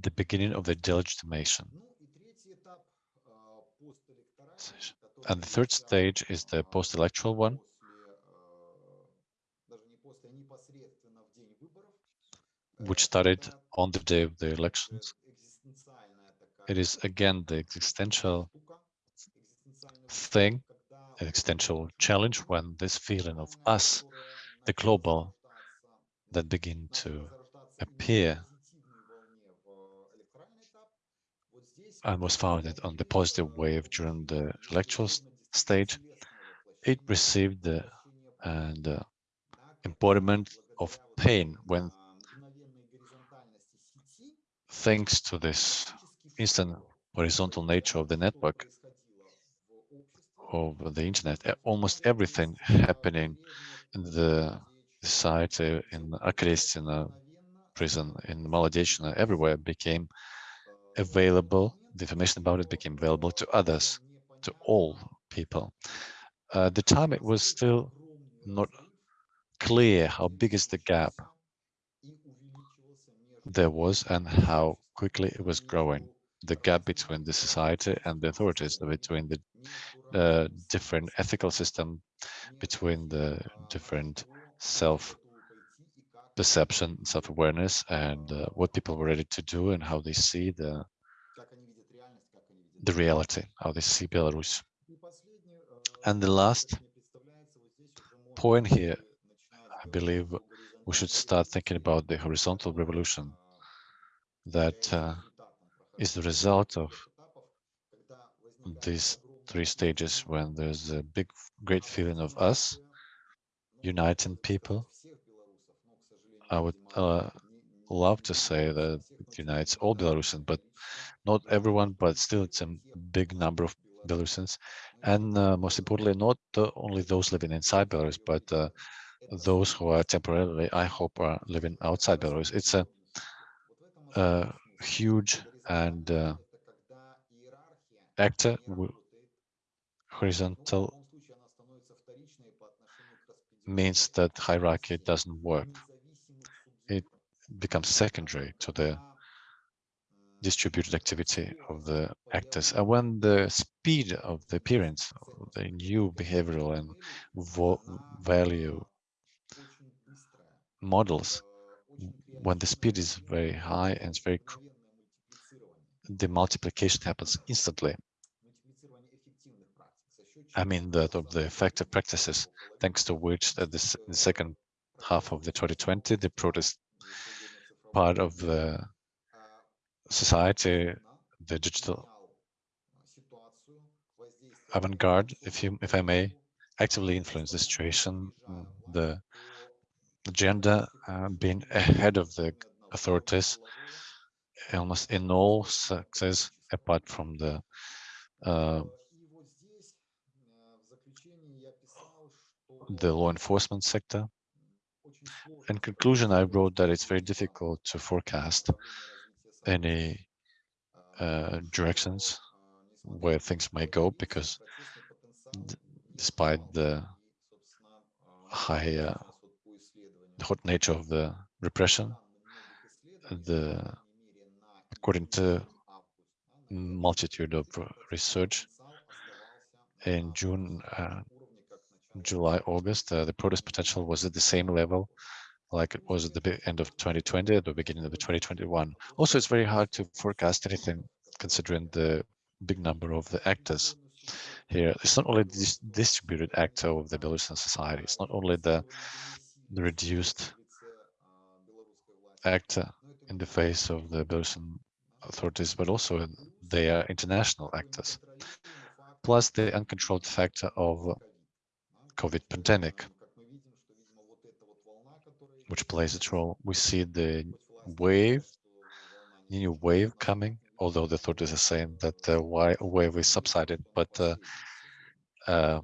the beginning of the delegitimation. And the third stage is the post-electoral one. Which started on the day of the elections. It is again the existential thing, an existential challenge when this feeling of us, the global, that begin to appear and was founded on the positive wave during the electoral stage, it received the and uh, embodiment of pain when thanks to this instant horizontal nature of the network of the internet, almost everything happening in the society, in Akhrest, in a prison, in Molodechno, everywhere became available. The information about it became available to others, to all people. Uh, at the time, it was still not clear how big is the gap there was and how quickly it was growing. The gap between the society and the authorities, between the uh, different ethical system, between the different self-perception, self-awareness, and uh, what people were ready to do and how they see the the reality, how they see Belarus. And the last point here, I believe we should start thinking about the horizontal revolution that uh, is the result of these three stages when there's a big, great feeling of us uniting people. I would uh, love to say that it unites all Belarusians, but not everyone, but still it's a big number of Belarusians. And uh, most importantly, not only those living inside Belarus, but uh, those who are temporarily, I hope, are living outside Belarus. It's a, a huge and uh, actor horizontal means that hierarchy doesn't work. It becomes secondary to the distributed activity of the actors. And when the speed of the appearance of the new behavioral and value models, when the speed is very high and it's very, the multiplication happens instantly. I mean that of the effective practices, thanks to which at the, the second half of the 2020, the protest part of the society, the digital avant-garde, if you, if I may, actively influence the situation, the agenda uh, being ahead of the authorities, almost in all sectors, apart from the uh, the law enforcement sector. In conclusion, I wrote that it's very difficult to forecast any uh, directions where things may go because despite the high uh, hot nature of the repression, the according to multitude of research in June, uh, July, August, uh, the protest potential was at the same level like it was at the end of 2020, at the beginning of the 2021. Also, it's very hard to forecast anything considering the big number of the actors here. It's not only this distributed actor of the Belarusian society, it's not only the, the reduced actor in the face of the Belarusian authorities, but also they are international actors. Plus the uncontrolled factor of COVID pandemic which plays its role. We see the wave new wave coming, although the authorities are saying that the wave is subsided, but uh, uh,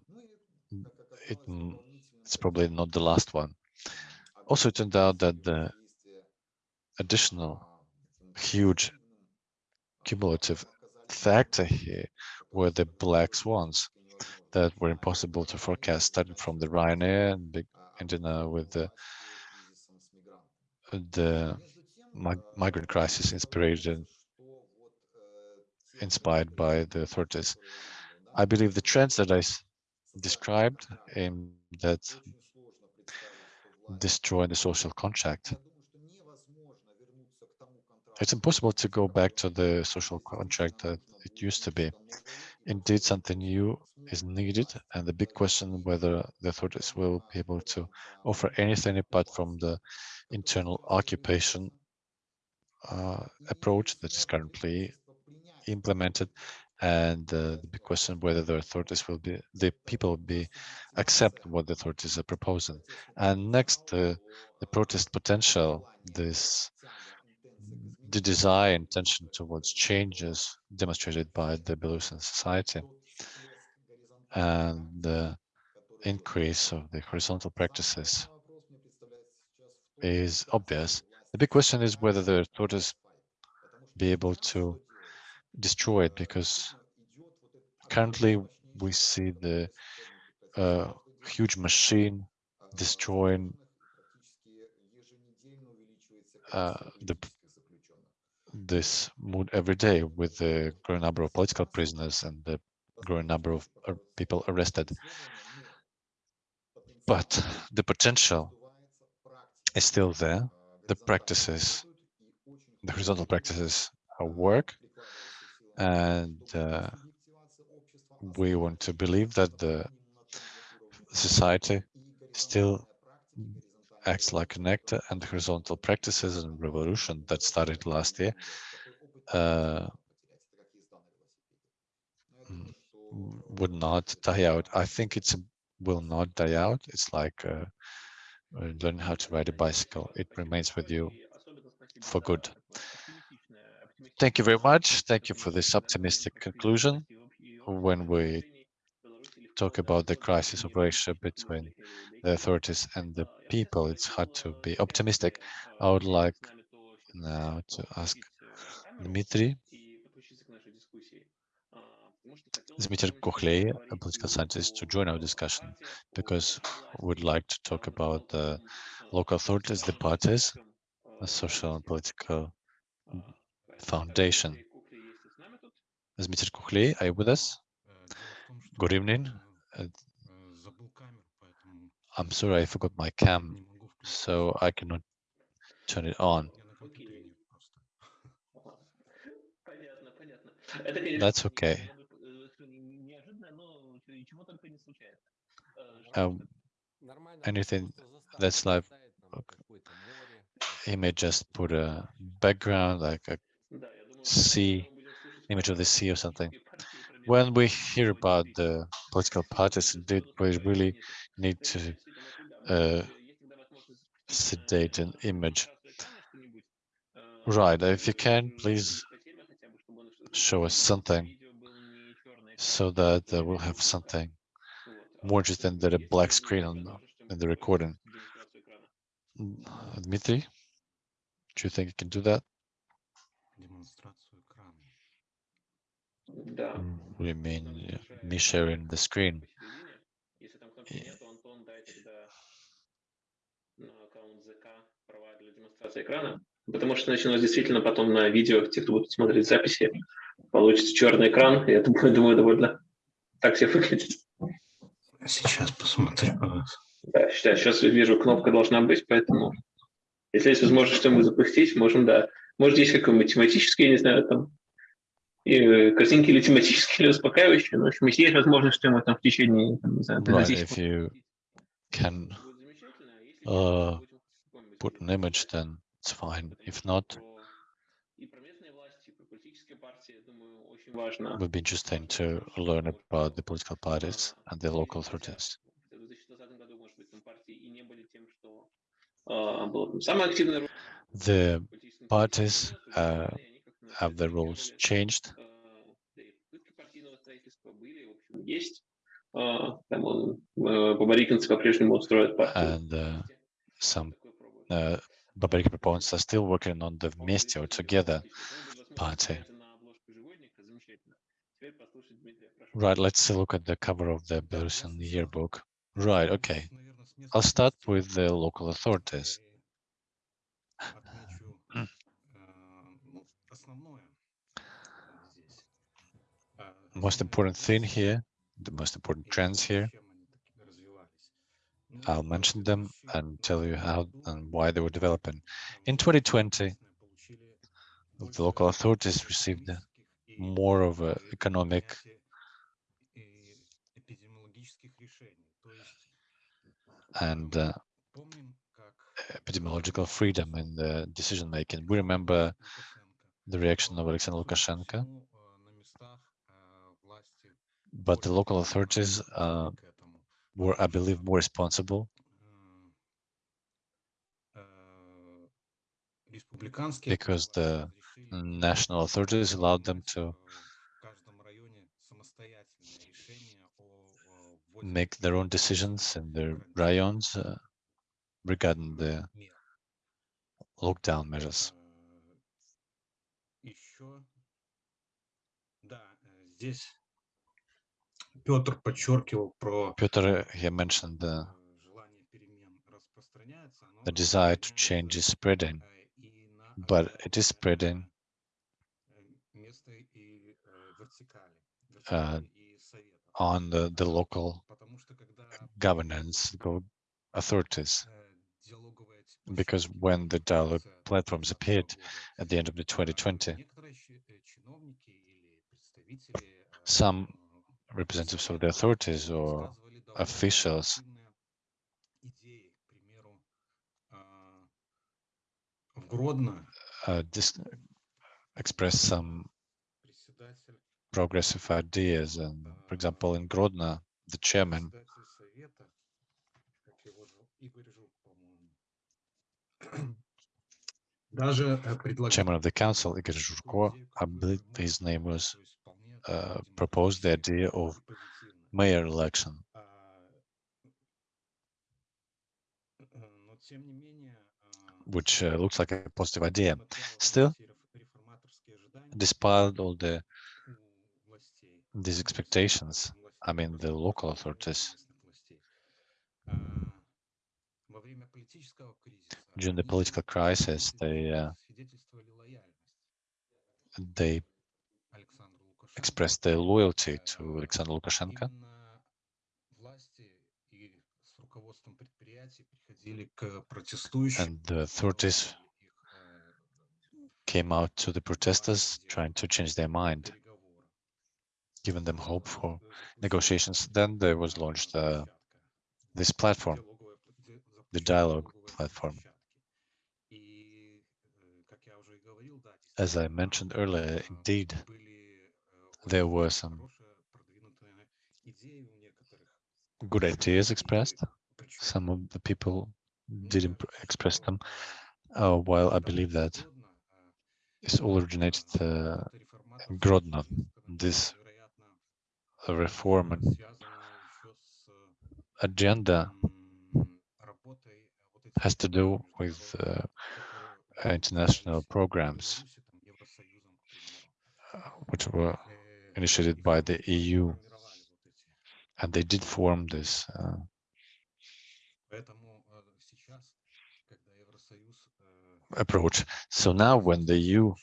it, it's probably not the last one. Also, it turned out that the additional huge cumulative factor here were the black swans that were impossible to forecast, starting from the Ryanair and big, uh, with the the mig- migrant crisis inspired inspired by the authorities. I believe the trends that I described aim that destroy the social contract. It's impossible to go back to the social contract that it used to be. Indeed, something new is needed, and the big question whether the authorities will be able to offer anything apart from the internal occupation uh, approach that is currently implemented, and uh, the big question whether the authorities will be, the people will be accept what the authorities are proposing. And next, uh, the protest potential, this the desire intention towards changes demonstrated by the Belarusian society and the increase of the horizontal practices is obvious. The big question is whether the authorities be able to destroy it because currently we see the uh, huge machine destroying uh, the this mood every day with the growing number of political prisoners and the growing number of uh, people arrested. But the potential is still there. The practices, the horizontal practices work, and uh, we want to believe that the society still acts like an actor and horizontal practices and revolution that started last year uh, would not die out. I think it's a, will not die out. It's like uh, learning how to ride a bicycle. It remains with you for good. Thank you very much. Thank you for this optimistic conclusion. When we talk about the crisis of relationship between the authorities and the people, it's hard to be optimistic. I would like now to ask Dmitry Dmitry Kukhley, a political scientist, to join our discussion because we'd like to talk about the local authorities, the parties, the social and political Foundation. Is Mr. Kukhley, are you with us? Good evening. Uh, I'm sorry, I forgot my cam, so I cannot turn it on. That's okay. Um, anything that's live, okay. he may just put a background, like a sea, image of the sea or something. When we hear about the political parties, indeed, we really need to uh, sedate an image. Right, if you can, please show us something so that uh, we'll have something more just than the black screen on in the recording. Mm, Dmitry, do you think you can do that? Демонстрацию экрана. Да. We mean me sharing the screen. Если там кнопки нет, то Антон дай тогда на аккаунт ЗК права для демонстрации экрана. Потому что значит, у нас действительно потом на видео, те, кто будет смотреть записи, получится черный экран, и это будет, думаю, довольно так все выглядит. Сейчас посмотрю. Да, сейчас, сейчас вижу, кнопка должна быть, поэтому если есть возможность что-нибудь запустить, можем, да. Может, есть какой-то тематический, я не знаю, там, и э, картинки или тематические, или успокаивающие. Но, в общем, если есть возможность, что мы там в течение, там, не знаю, 15 right, if you can а uh, put an image, then it's fine. If not, it would be interesting to learn about the political parties а, and the local authorities. А, the parties, процессе, но, с другой uh, стороны, они have the rules changed? Э, да и попытки партийного строительства были, в общем, есть. А, Там он, э, бабарикинцы по-прежнему устроят партию. And uh, some Такое пробуют. uh, Babarika proponents are still working on the Vmeste or Together party. Right, let's look at the cover of the Belarusian yearbook. Right, okay. I'll start with the local authorities. most important thing here, the most important trends here. I'll mention them and tell you how and why they were developing. In 2020, the local authorities received more of an economic and uh, epidemiological freedom in the decision making. We remember the reaction of Alexander Lukashenko but the local authorities uh, were, I believe, more responsible. Because the national authorities allowed them to make their own decisions in their rayons uh, regarding the lockdown measures. Петр подчеркивал про Piotr here mentioned э, the, желание перемен распространяется. оно the desire to change is распространяется, spreading, э, и на but it is определенные, spreading э, местные и э, вертикали, uh, вертикали и советов. on the, the А, local Потому что когда governance go- authorities. э, диалоговая Because площадка when the dialogue появилась platforms 2020 appeared года, at the end of the а, 2020, некоторые щи- э, чиновники или представители э, some э, representatives of the authorities or officials uh, express some progressive ideas. And for example, in Grodno, the chairman Chairman of the Council, Igor Zhurko, I believe his name was, uh, proposed the idea of mayor election. which uh, looks like a positive idea. Still, despite all the these expectations, I mean the local authorities, during the political crisis, they uh, they expressed their loyalty to Alexander Lukashenko. And the authorities came out to the protesters trying to change their mind, giving them hope for negotiations. Then there was launched uh, this platform, the dialogue platform. As I mentioned earlier, indeed, there were some good ideas expressed. Some of the people didn't express them, uh, while I believe that it's all originated uh, in Grodno. This reform agenda has to do with uh, international programs, uh, which were initiated by the EU, and they did form this. Uh, approach. So now when the EU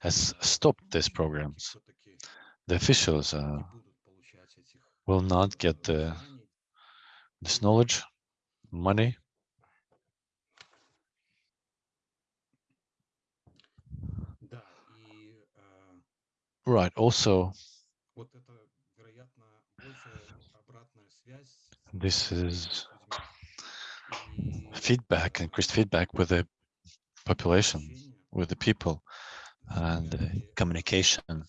has stopped these programs, the officials uh, will not get the, this knowledge, money, Right. Also, this is feedback, increased feedback with the population, with the people, and uh, communication,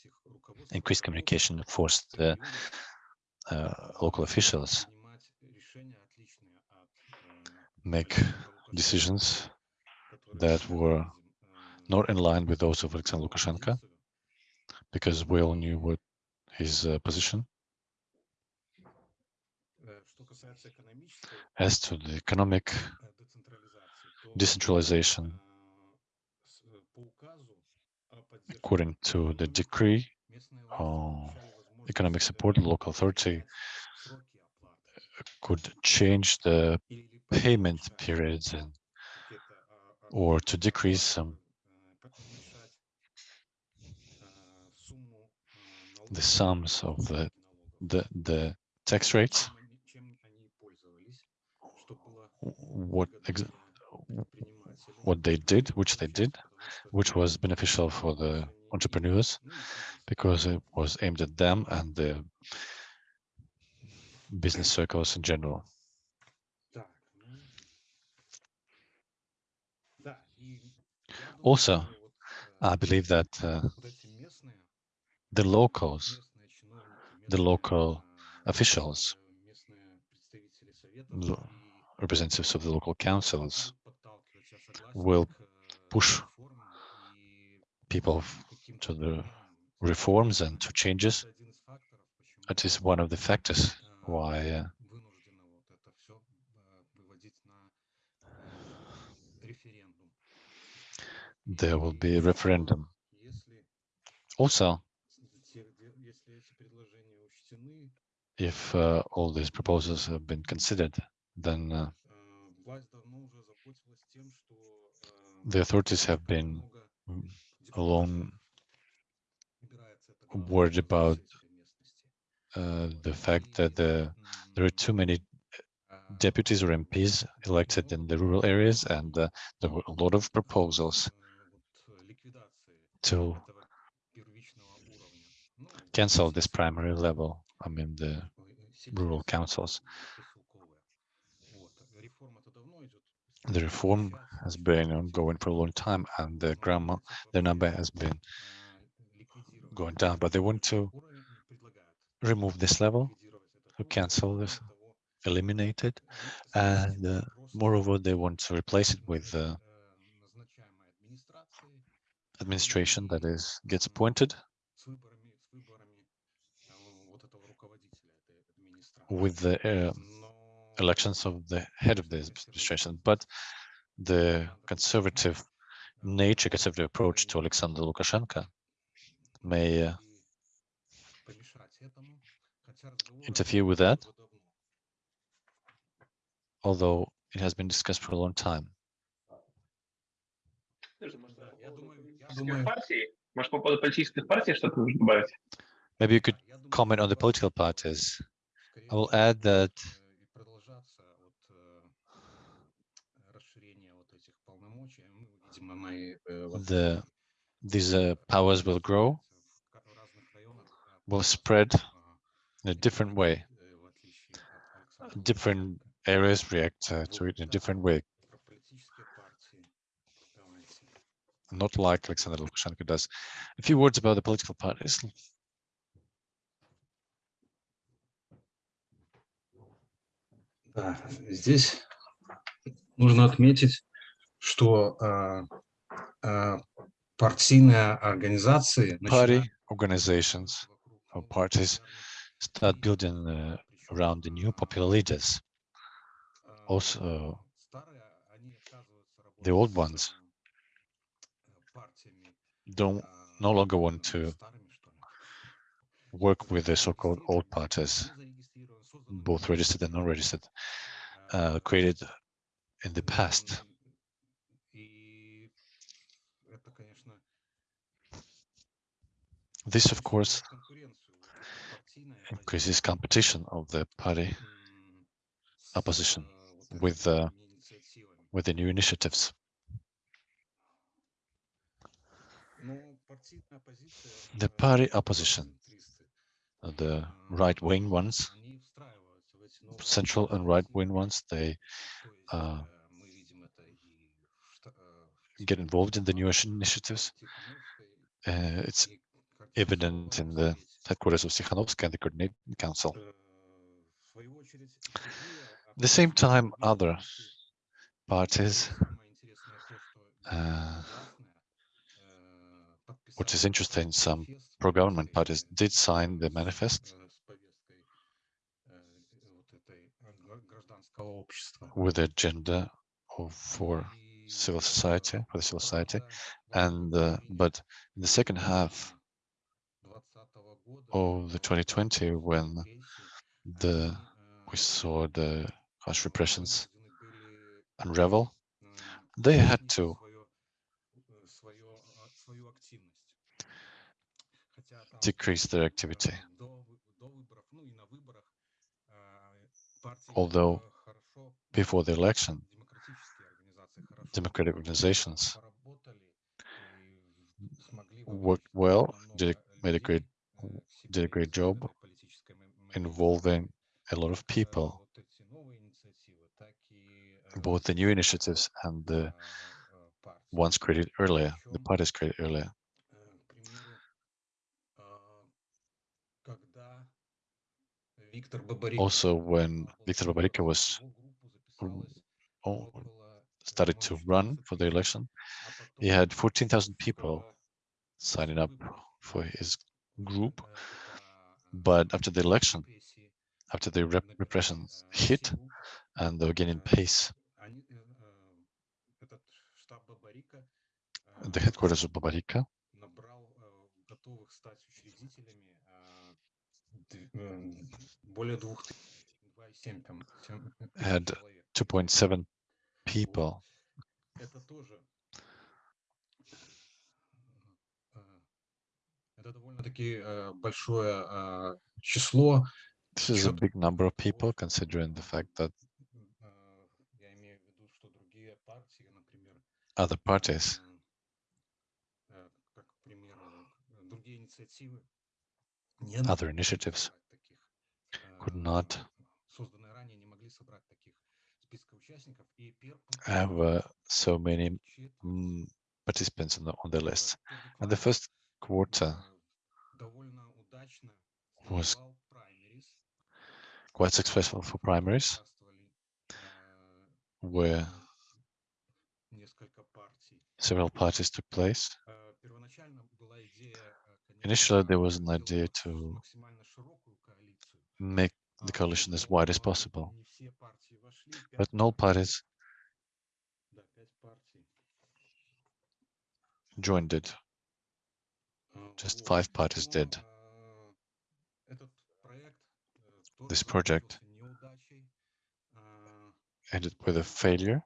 increased communication forced the uh, local officials make decisions that were not in line with those of Alexander Lukashenko, because we all knew what his uh, position. As to the economic decentralization, according to the decree on economic support, the local authority could change the payment periods and, or to decrease some the sums of the, the, the tax rates? What, what they did, which they did, which was beneficial for the entrepreneurs because it was aimed at them and the business circles in general. Also, I believe that uh, the locals, the local officials, representatives of the local councils will push people to the reforms and to changes. That is one of the factors why uh, there will be a referendum. Also, if uh, all these proposals have been considered, then uh, the authorities have been alone worried about uh, the fact that the, uh, there are too many uh, deputies or MPs elected in the rural areas, and uh, there were a lot of proposals to cancel this primary level. I mean the rural councils. The reform has been ongoing for a long time, and the grandma, the number has been going down. But they want to remove this level, to cancel this, eliminate it, and uh, moreover, they want to replace it with uh, administration that is gets appointed. with the um, elections of the head of the administration, but the conservative nature, conservative approach to Alexander Lukashenko may uh, interfere with that, although it has been discussed for a long time. Maybe you could comment on the political parties. I will add that the, these uh, powers will grow, will spread in a different way. Different areas react uh, to it in a different way. Not like Alexander Lukashenko does. A few words about the political parties. здесь нужно отметить, что а, а, партийные организации Party начинают organizations вокруг or новых parties популярных start лидеров, building uh, причем, around the new а, popular leaders. а, Also, старые, они отказываются the old работать ones с, а, партиями don't а, no longer want ну, to старыми, что ли. work with the so-called old Зарегистрированы, parties, незарегистрированы, созданы both registered and non-registered, uh, created in the past. This, of course, increases competition of the party opposition with uh, with the new initiatives. The party opposition, the right-wing ones, central and right-wing ones, they uh, get involved in the new initiatives. Uh, it's evident in the headquarters of Tikhanovskaya and the Coordinating Council. At the same time, other parties, uh, which is interesting, some pro-government parties did sign the manifest with the agenda of, for civil society, for the civil society, and uh, but in the second half of the 2020, when the we saw the harsh repressions unravel, they had to decrease their activity. Although before the election, democratic organizations. worked well, did, made a great, did a great job involving a lot of people, both the new initiatives and the ones created earlier, the parties created earlier. Also, when Viktor Babarika was started to run for the election, he had 14,000 people signing up for his group. But after the election, after the rep repression hit and they were gaining pace, the headquarters of Babarika had 2.7 people. This is a big number of people, considering the fact that other parties, other initiatives. could not have uh, so many um, participants on the, on the list. And the first quarter was quite successful for primaries, where several parties took place. Initially, there was an idea to make the coalition as wide as possible but no parties joined it. Just five parties did. This project ended with a failure.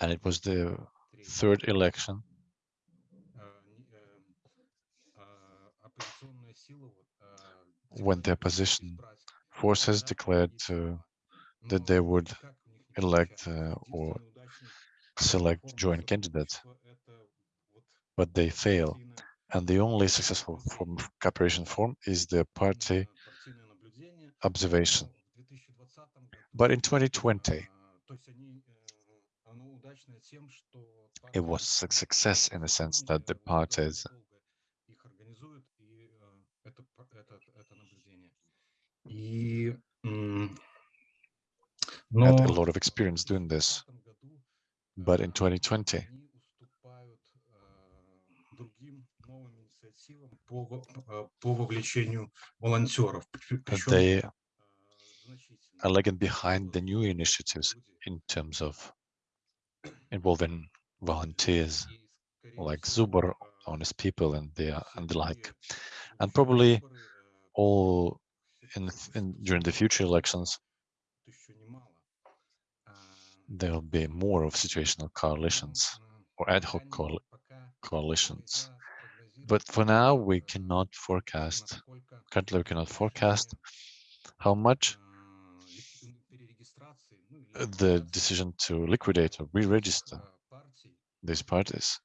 And it was the third election when the opposition forces declared uh, that they would elect uh, or select joint candidates, but they fail. And the only successful form of cooperation form is the party observation. But in 2020, it was a success in the sense that the parties но... had a lot of experience doing this. But in 2020, uh, they are lagging behind the new initiatives in terms of involving volunteers like Zubr, Honest People, and the, and the like. And probably all in, in during the future elections, there will be more of situational coalitions or ad hoc coalitions. But for now, we cannot forecast, currently we cannot forecast how much the decision to liquidate or re-register these parties.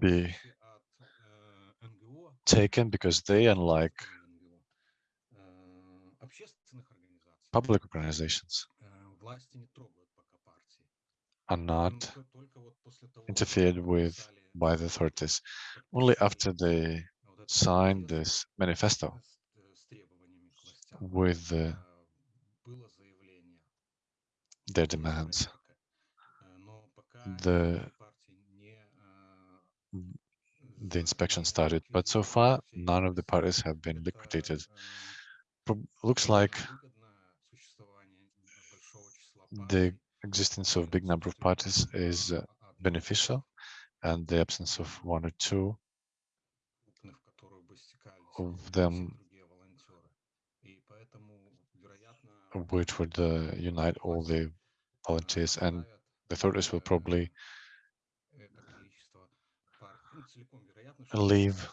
Be taken because they, unlike public organizations, are not interfered with by the authorities. Only after they signed this manifesto with their demands, the the inspection started, but so far none of the parties have been liquidated. Pro looks like the existence of big number of parties is uh, beneficial and the absence of one or two of them which would uh, unite all the volunteers and the authorities will probably leave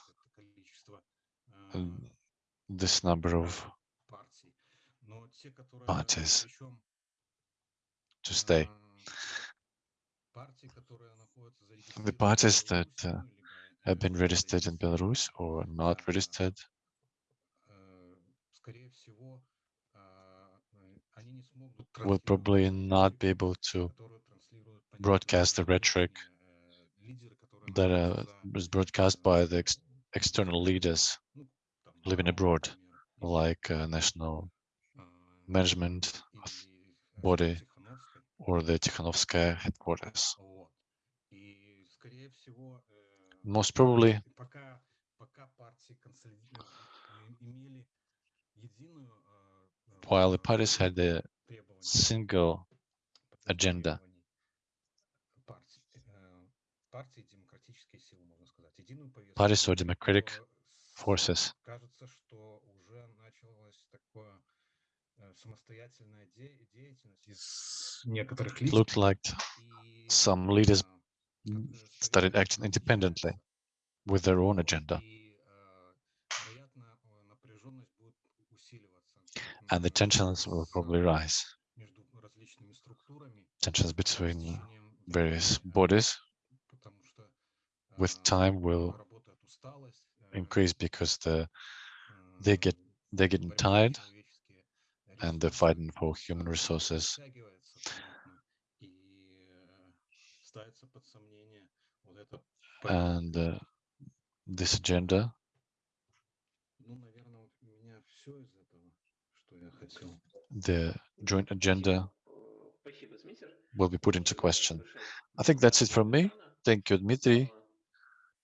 this number of parties to stay. The parties that uh, have been registered in Belarus or not registered, will probably not be able to broadcast the rhetoric that uh, broadcast by the ex external leaders living abroad, like uh, national management body or the Tikhanovskaya headquarters. Most probably, while the parties had a single agenda, parties or democratic forces. It looked like some leaders started acting independently with their own agenda. And the tensions will probably rise. Tensions between various bodies with time will increase because the they get they're getting tired and they're fighting for human resources. And uh, this agenda. The joint agenda will be put into question. I think that's it from me. Thank you, Dmitry.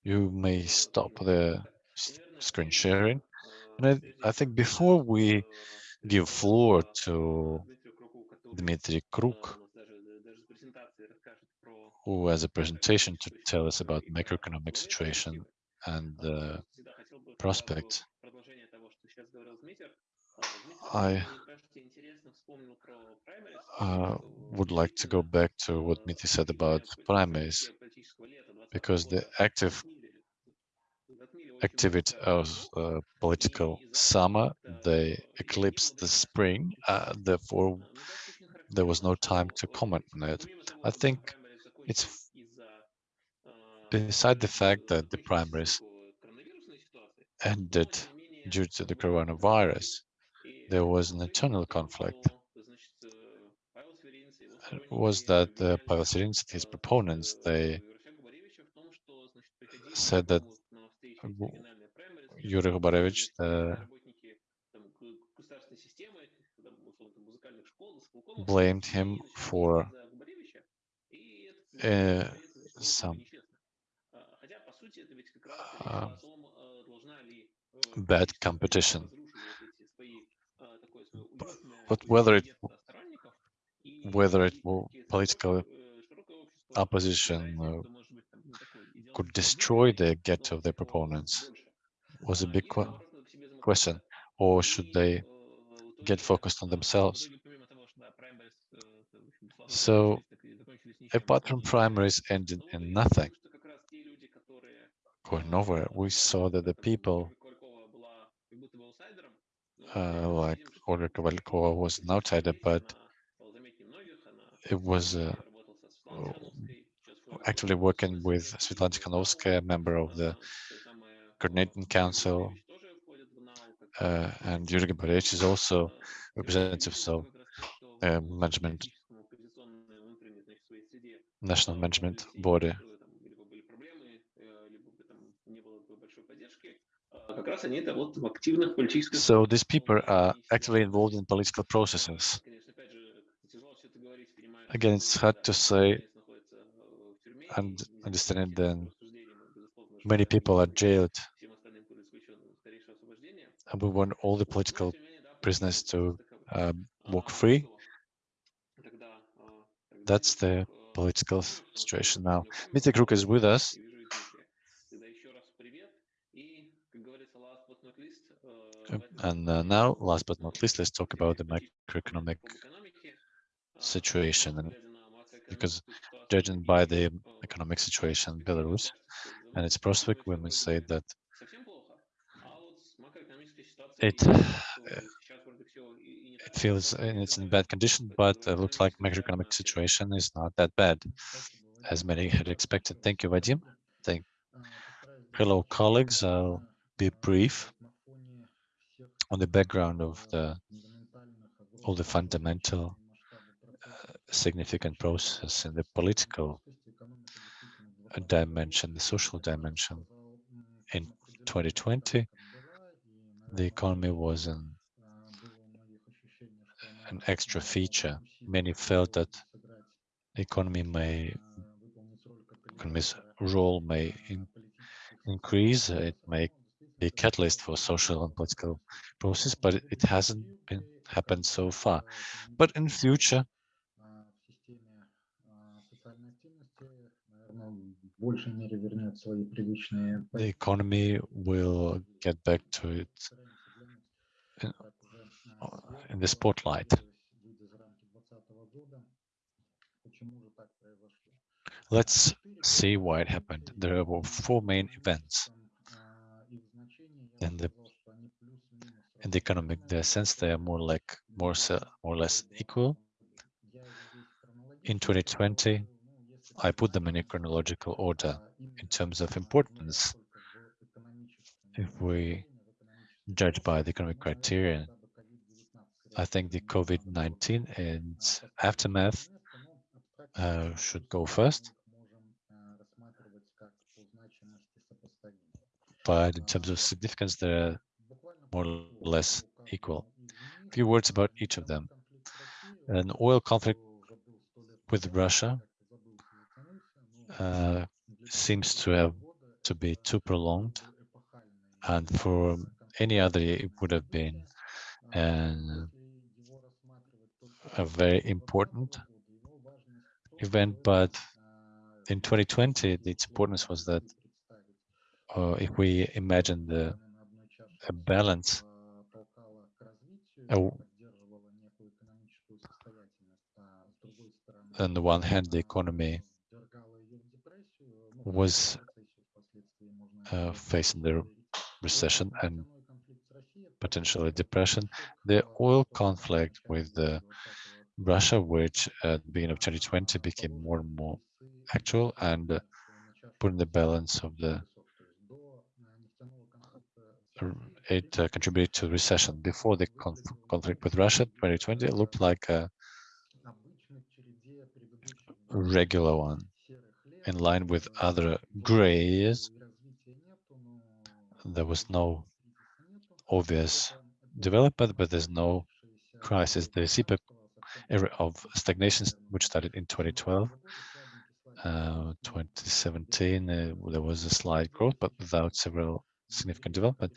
You may stop the screen sharing. And I, I think before we give floor to Dmitry Kruk, who has a presentation to tell us about macroeconomic situation and the prospects. I uh, would like to go back to what Miti said about primaries, because the active activity of uh, political summer. They eclipsed the spring. Uh, therefore, there was no time to comment on it. I think it's beside the fact that the primaries ended due to the coronavirus, there was an internal conflict. It was that the Pavel Severinets, his proponents, they said that Юрий Губаревич, blamed him for uh, some uh, bad competition. But, whether it whether it will political opposition uh, could destroy the get of their proponents was a big qu question. Or should they get focused on themselves? So apart from primaries ending in nothing, going nowhere, we saw that the people uh, like Olga Kovalkova was an outsider, but it was a actively working with Svetlana Tikhanovskaya, member of the Coordinating Council, uh, and Yuri Gubarevich is also representative of uh, um, management, national management body. So these people are actively involved in political processes. Again, it's hard to say and understanding that many people are jailed and we want all the political prisoners to uh, walk free. That's the political situation now. Mr. Kruk is with us. And uh, now, last but not least, let's talk about the macroeconomic situation. And because judging by the economic situation in Belarus and its prospect, we must say that it, it feels it's in bad condition, but it looks like macroeconomic situation is not that bad, as many had expected. Thank you, Vadim. Thank. Hello, colleagues. I'll be brief on the background of the all the fundamental significant process in the political dimension, the social dimension. In 2020, the economy was an, an extra feature. Many felt that the economy may, economy's role may in- increase, it may be a catalyst for social and political process, but it, it hasn't been happened so far. But in future, the economy will get back to it in, э, in the spotlight. Let's see why it happened. There were four main events in the in the economic the sense they are more like more more or less equal. In 2020, I put them in a chronological order in terms of importance. If we judge by the economic criteria, I think the COVID-19 and aftermath uh, should go first. But in terms of significance, they're more or less equal. A few words about each of them. An oil conflict with Russia uh, seems to have to be too prolonged, and for any other it would have been a very important event. But in 2020, its importance was that uh, if we imagine the a balance, a on the one hand, the economy was uh, facing the recession and potentially depression. The oil conflict with the Russia, which at the beginning of 2020 became more and more actual and uh, put in the balance of the it uh, contributed to recession. Before the conf- conflict with Russia, 2020 looked like a regular one in line with other grays. There was no obvious development, but there's no crisis. The CPEC era of stagnation, which started in 2012, uh, 2017, uh, there was a slight growth, but without several significant development.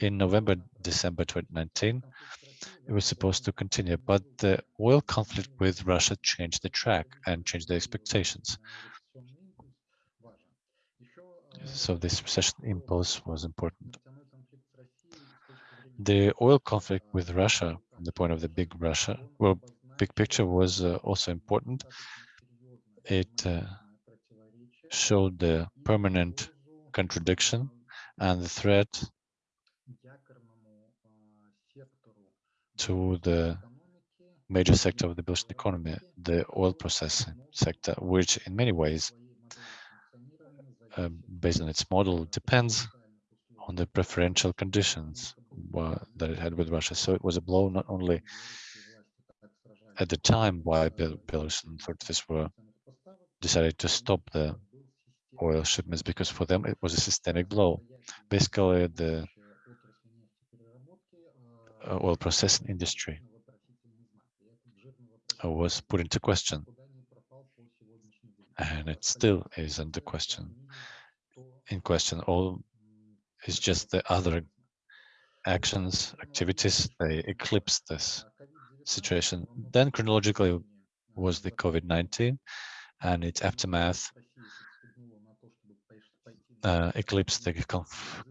In November, December 2019, it was supposed to continue, but the oil conflict with Russia changed the track and changed the expectations. So this recession impulse was important. The oil conflict with Russia, from the point of the big Russia, well, big picture was uh, also important. It uh, showed the permanent contradiction and the threat to the major sector of the Belarusian economy, the oil processing sector, which in many ways, uh, based on its model, depends on the preferential conditions that it had with Russia. So it was a blow not only at the time why Bel- Belarusian authorities were decided to stop the oil shipments because for them it was a systemic blow. Basically, the uh, oil processing industry was put into question, and it still is under question. In question, all is just the other actions, activities, they eclipse this situation. Then chronologically was the COVID-19 and its aftermath uh, eclipsed the conf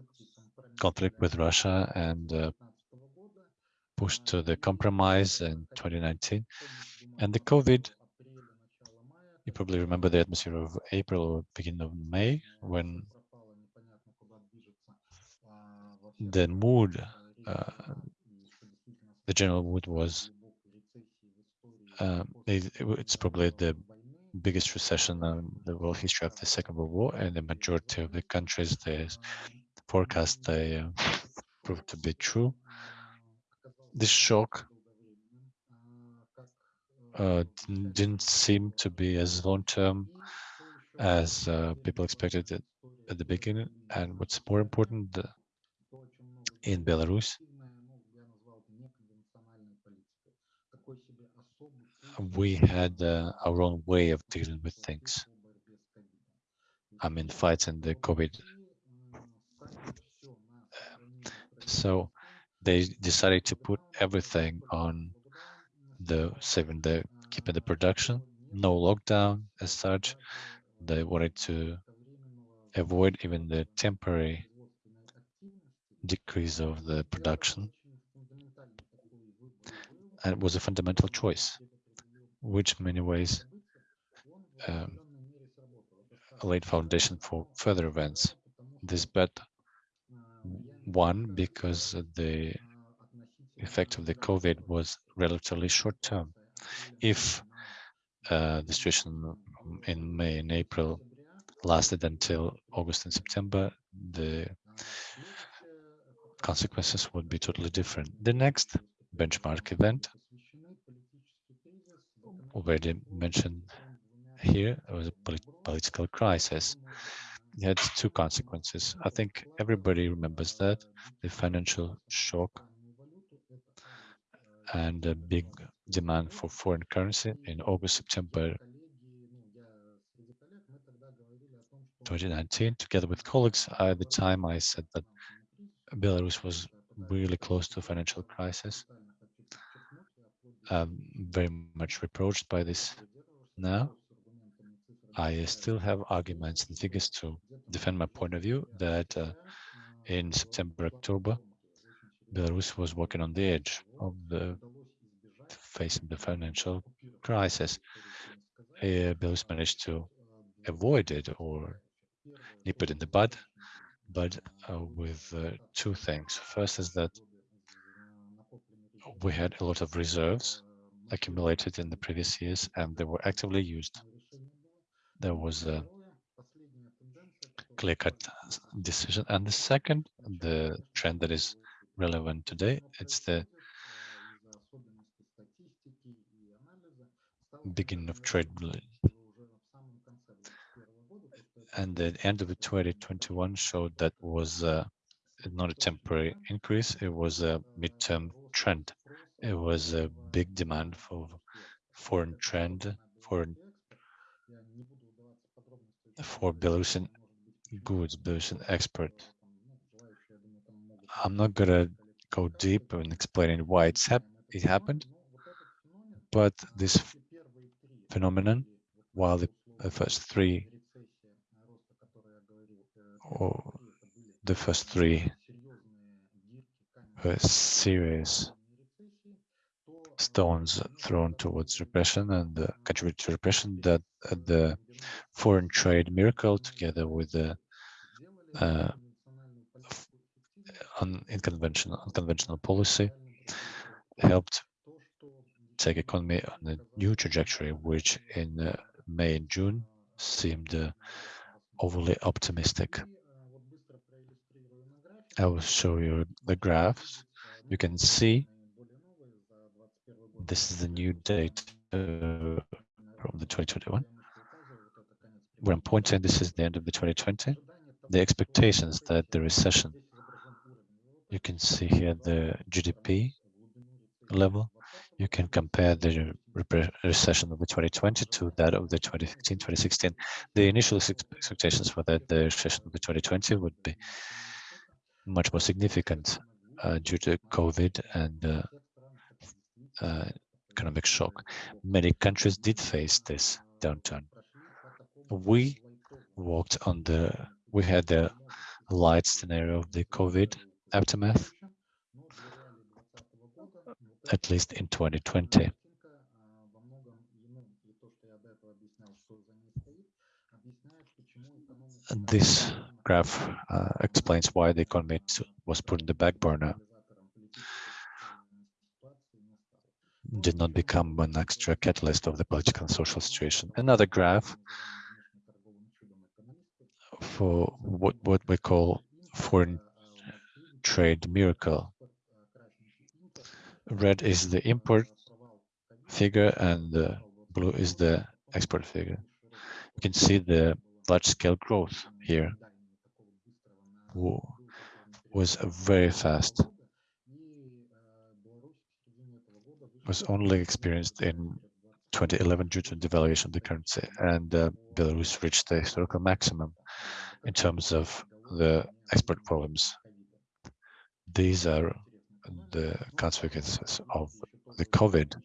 conflict with Russia and uh, pushed to the compromise in 2019. And the COVID, you probably remember the atmosphere of April or beginning of May when the mood, uh, the general mood was, uh, it, it's probably the biggest recession in the world history of the Second World War, and the majority of the countries, the forecast they uh, proved to be true. This shock uh, didn't seem to be as long-term as uh, people expected it at the beginning. And what's more important, the, in Belarus, we had uh, our own way of dealing with things. I mean, fighting the COVID. So they decided to put everything on the saving the keeping the production, no lockdown as such. They wanted to avoid even the temporary decrease of the production. And it was a fundamental choice, which in many ways um, laid foundation for further events. This bet one because the effect of the COVID was relatively short term. If uh, the situation in May and April lasted until August and September, the consequences would be totally different. The next benchmark event, already mentioned here, was a polit political crisis. It had two consequences. I think everybody remembers that, the financial shock and a big demand for foreign currency in August, September 2019. Together with colleagues, at the time I said that Belarus was really close to financial crisis. I'm very much reproached by this now. I still have arguments and figures to defend my point of view that uh, in September, October, Belarus was walking on the edge of the facing the financial crisis. Uh, Belarus managed to avoid it or nip it in the bud, but uh, with uh, two things. First is that we had a lot of reserves accumulated in the previous years and they were actively used. There was a clear-cut decision. And the second, the trend that is relevant today, it's the beginning of trade and the end of 2021 showed that was uh, not a temporary increase, it was a midterm trend. It was a big demand for foreign trend, foreign for Belarusian goods, Belarusian export. I'm not gonna go deep in explaining why it's hap it happened, but this phenomenon, while the, first three or the first three were serious stones thrown towards repression and uh, contribute to repression that uh, the foreign trade miracle together with the uh, un unconventional, unconventional policy helped take economy on a new trajectory, which in uh, May and June seemed uh, overly optimistic. I will show you the graphs. You can see this is the new date uh, from the 2021. where I'm pointing, this is the end of the 2020. The expectations that the recession, you can see here the GDP level. You can compare the recession of the 2020 to that of the 2015, 2016. The initial expectations were that the recession of the 2020 would be much more significant uh, due to COVID and uh, uh, economic shock. Many countries did face this downturn. We walked on the, we had the light scenario of the COVID aftermath, at least in 2020. This graph uh, explains why the economy was put in the back burner, did not become an extra catalyst of the political and social situation. Another graph for what, what we call foreign trade miracle. Red is the import figure and blue is the export figure. You can see the large scale growth here was very fast. Was only experienced in 2011 due to devaluation of the currency, and uh, Belarus reached the historical maximum in terms of the export volumes. These are the consequences of the COVID.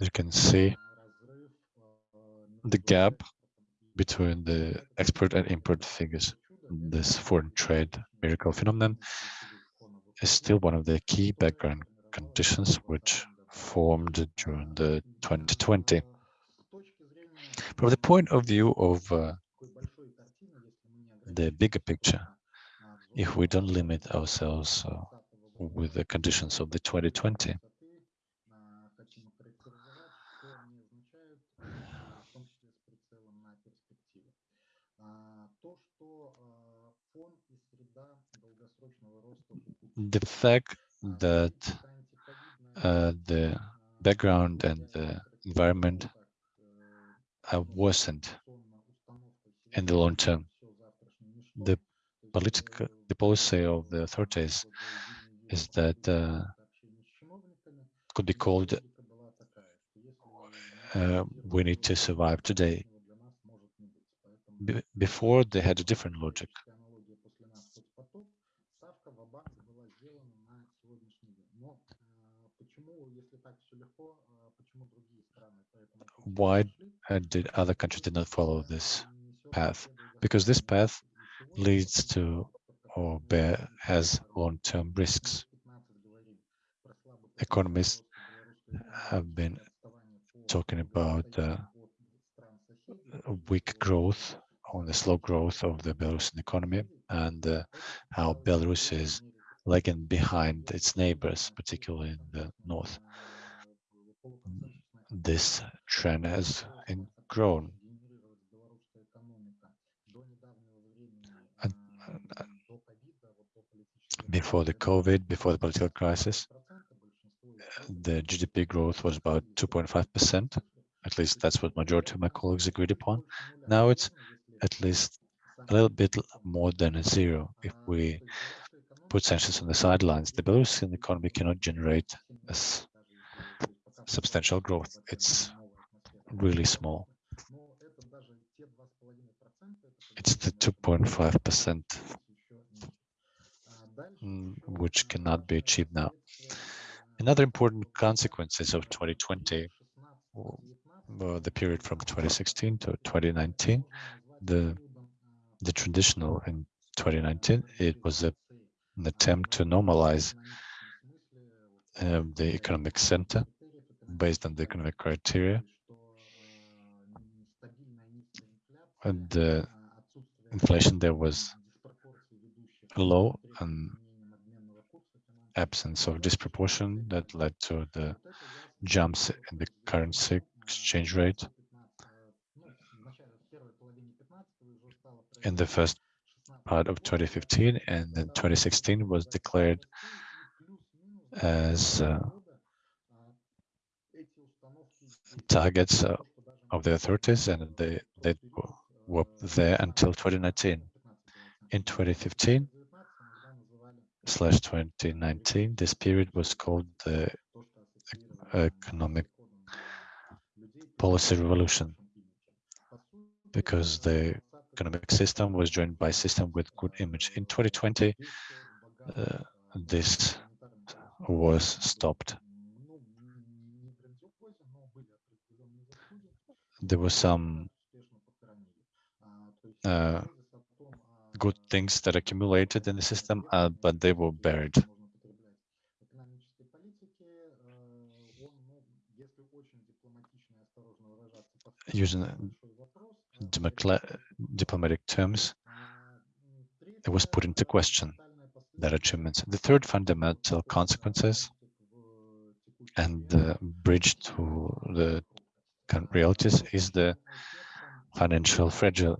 You can see the gap between the export and import figures. This foreign trade miracle phenomenon is still one of the key background conditions which formed during the 2020. From the point of view of uh, the bigger picture, if we don't limit ourselves uh, with the conditions of the 2020, the fact that uh, the background and the environment are worsened in the long term. The political, the policy of the authorities is that uh, could be called uh, we need to survive today. Be before they had a different logic. Why uh, did other countries did not follow this path? Because this path leads to or bear, has long-term risks. Economists have been talking about uh, weak growth on the slow growth of the Belarusian economy and uh, how Belarus is lagging behind its neighbors, particularly in the north. This trend has grown. Before the COVID, before the political crisis, the GDP growth was about 2.5%. At least that's what majority of my colleagues agreed upon. Now it's at least a little bit more than a zero. If we put sanctions on the sidelines, the Belarusian economy cannot generate substantial growth. It's really small. It's the 2.5% mm, which cannot be achieved now. Another important consequences of 2020, w- were the period from 2016 to 2019, the the traditional in 2019, it was a, an attempt to normalize um, the economic center based on the economic criteria. And the inflation there was low and absence of disproportion that led to the jumps in the currency exchange rate. In the first part of 2015 and then 2016 was declared as uh, targets uh, of the authorities and they, they were there until 2019. In 2015 slash 2019, this period was called the economic policy revolution because the economic system was joined by system with good image. In 2020, uh, this was stopped. There were some uh, good things that accumulated in the system, uh, but they were buried. Using diplomatic terms, it was put into question that achievements. The third fundamental consequences and the bridge to the realities is the financial fragile,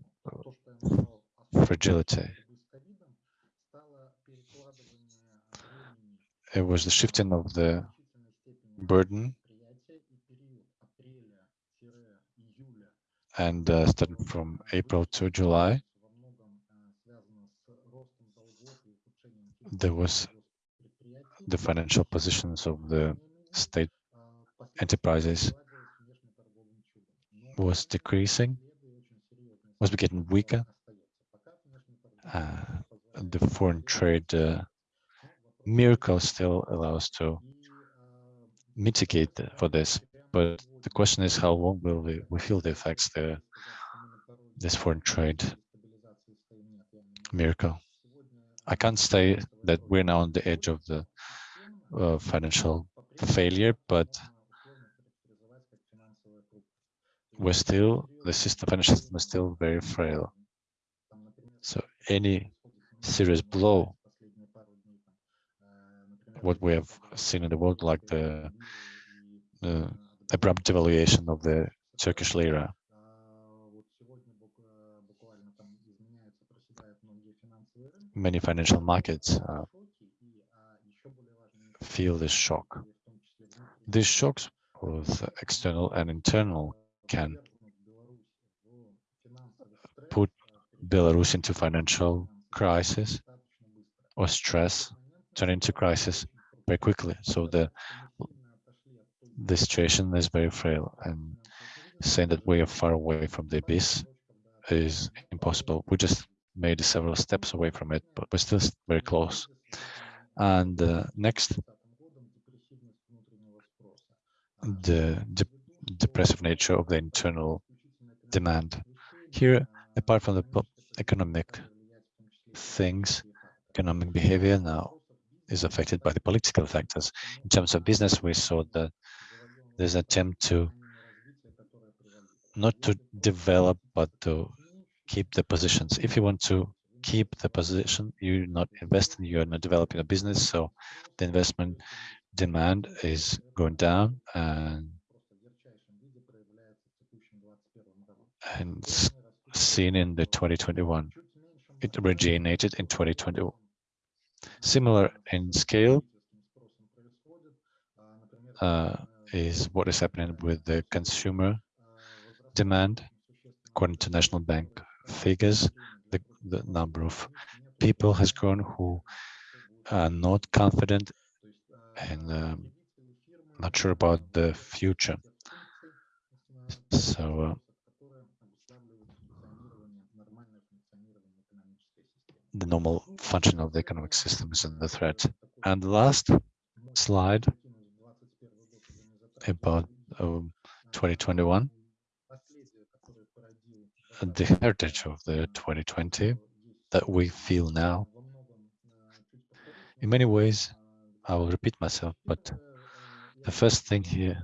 fragility. It was the shifting of the burden and uh, starting from April to July, there was the financial positions of the state enterprises was decreasing, was getting weaker. Uh, the foreign trade uh, miracle still allows to mitigate for this, but the question is how long will we, we feel the effects the this foreign trade miracle. I can't say that we're now on the edge of the uh, financial failure, but we're still, the system, financial system is still very frail. So any serious blow, what we have seen in the world, like the, abrupt devaluation of the Turkish lira, many financial markets uh, feel this shock. These shocks, both external and internal, can put Belarus into financial crisis or stress, turn into crisis very quickly. So the the situation is very frail and saying that we are far away from the abyss is impossible. We just made several steps away from it, but we're still very close. And uh, next, the de depressive nature of the internal demand. Here, apart from the economic things, economic behavior now is affected by the political factors. In terms of business, we saw that there's an attempt to not to develop, but to keep the positions. If you want to keep the position, you're not investing, you're not developing a business, so the investment demand is going down and and seen in the 2021. It originated in 2021. Similar in scale uh, is what is happening with the consumer demand. According to National Bank figures, the, the number of people has grown who are not confident and um, not sure about the future. So uh, the normal function of the economic system is under threat. And the last slide about um, 2021, the heritage of the 2020 that we feel now. In many ways, I will repeat myself, but the first thing here,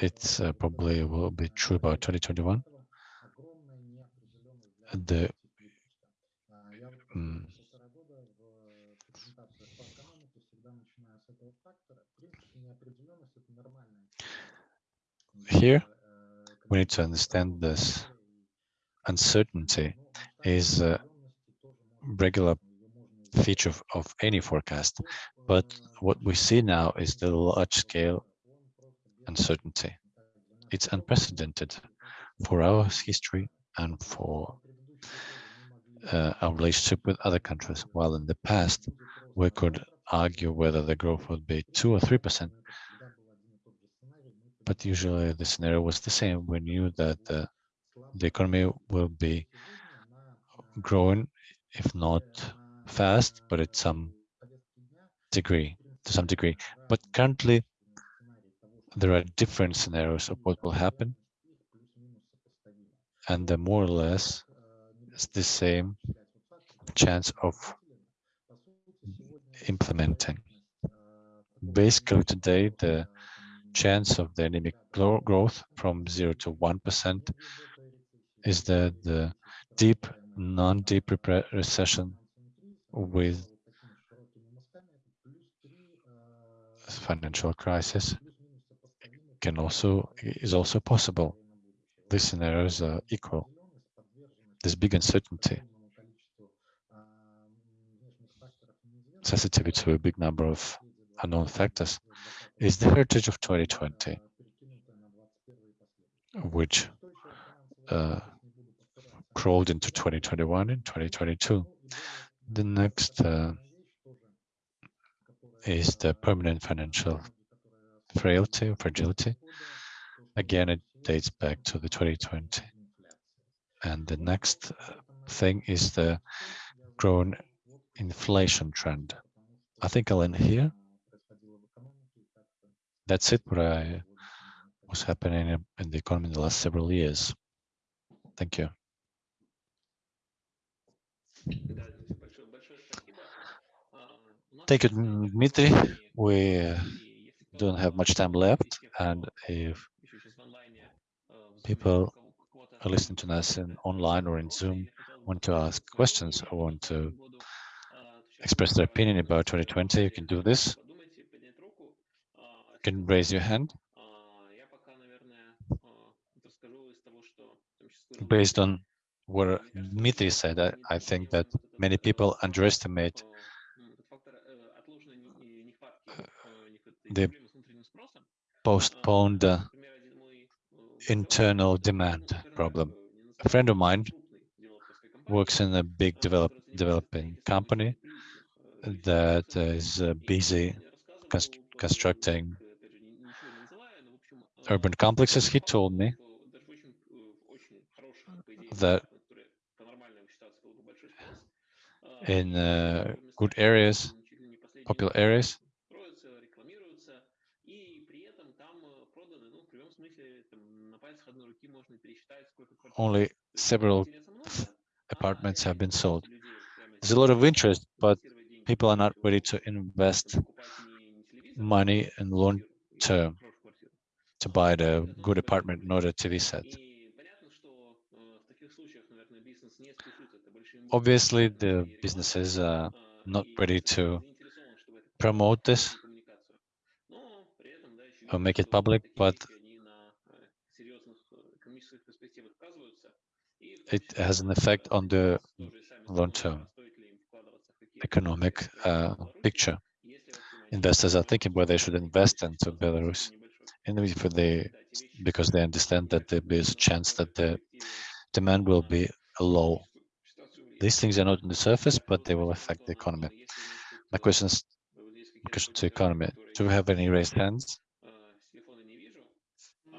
it's uh, probably will be true about 2021. The here we need to understand this uncertainty is a regular feature of, of any forecast but what we see now is the large scale uncertainty. it's unprecedented for our history and for uh, our relationship with other countries. While in the past, we could argue whether the growth would be 2 or 3%, but usually the scenario was the same. We knew that uh, the economy will be growing, if not fast, but at some degree, to some degree. But currently, there are different scenarios of what will happen, and the more or less the same chance of implementing. Basically, today, the chance of the anemic growth from 0 to 1% is that the deep, non-deep recession with financial crisis can also is also possible. These scenarios are equal. There's big uncertainty, sensitivity to a big number of unknown factors is the heritage of 2020, which uh, crawled into 2021 and 2022. The next uh, is the permanent financial frailty or fragility. Again, it dates back to the 2020. And the next uh, thing is the growing inflation trend. I think I'll end here. That's it, what I was happening in the economy in the last several years. Thank you. Thank you, Dmitry. We uh, don't have much time left, and if people are listening to us in online or in Zoom want to ask questions or want to express their opinion about 2020, you can do this. You can raise your hand. Based on what Dmitry said, I, I think that many people underestimate uh, the postponed internal demand problem. A friend of mine works in a big develop, developing company that is uh, busy const- constructing urban complexes. He told me that in uh, good areas, popular areas, only several apartments have been sold. There's a lot of interest, but people are not ready to invest money in long term to buy the good apartment in order to be set. Obviously, the businesses are not ready to promote this or make it public, but it has an effect on the long-term economic uh, picture. Investors are thinking where they should invest into Belarus, and if they, because they understand that there is a chance that the demand will be low. These things are not on the surface, but they will affect the economy. My question is my question to economy. Do we have any raised hands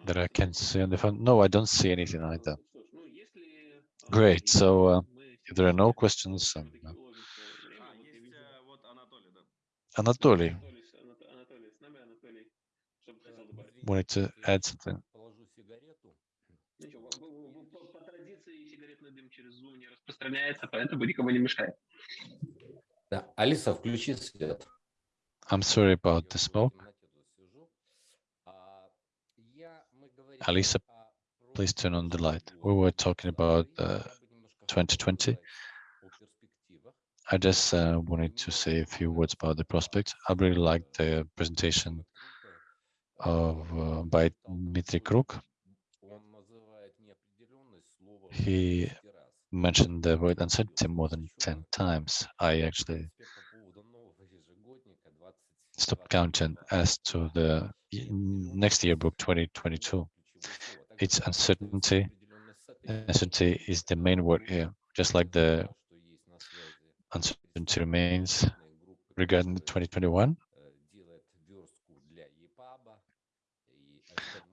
that I can see on the phone? No, I don't see anything either. Great. есть, So uh, мы if there are no всё-таки questions, um, всё-таки уложимся в время. А, Вот я есть вижу, э, вот Анатолий, да. Anatoly Анатолий, с- Анат- Анатолий с нами. Анатолий, что бы хотел добавить? wanted to add something. Положу сигарету. Ну, ничего, в- в- в- по, по традиции сигаретный дым через Zoom не распространяется, поэтому никому не мешает. Да. Алиса, включи свет. I'm sorry about the Я в smoke. темноте please turn on the light. We were talking about uh, 2020. I just uh, wanted to say a few words about the prospects. I really liked the presentation of uh, by Dmitry Kruk. He mentioned the word uncertainty more than 10 times. I actually stopped counting as to the next year book 2022. It's uncertainty Uncertainty is the main word here, just like the uncertainty remains regarding 2021.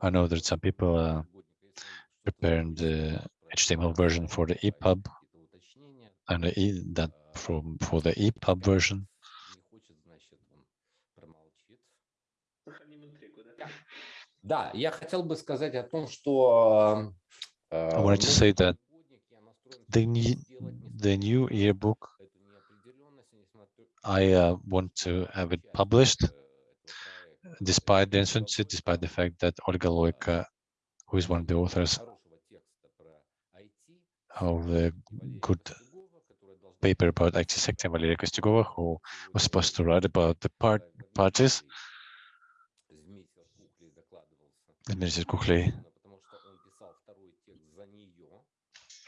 I know that some people are preparing the HTML version for the EPUB and the that from for the EPUB version. Да, я хотел бы сказать о том, что... I wanted to say that the new, the new yearbook, I uh, want to have it published, despite the uncertainty, despite the fact that Olga Loika, who is one of the authors of the good paper about IT sector, Valeria Kostyugova, who was supposed to write about the part parties, Minister Kukhley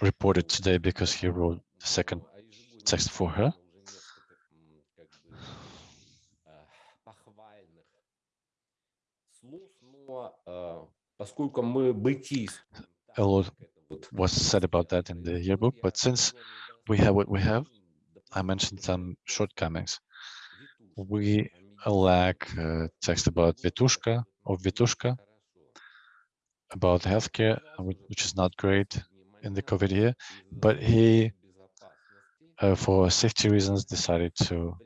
reported today because he wrote the second text for her. A lot was said about that in the yearbook, but since we have what we have, I mentioned some shortcomings. We lack э, text about Vitushka, of Vitushka, about healthcare, uh, which is not great in the COVID year, but he, uh, for safety reasons, decided to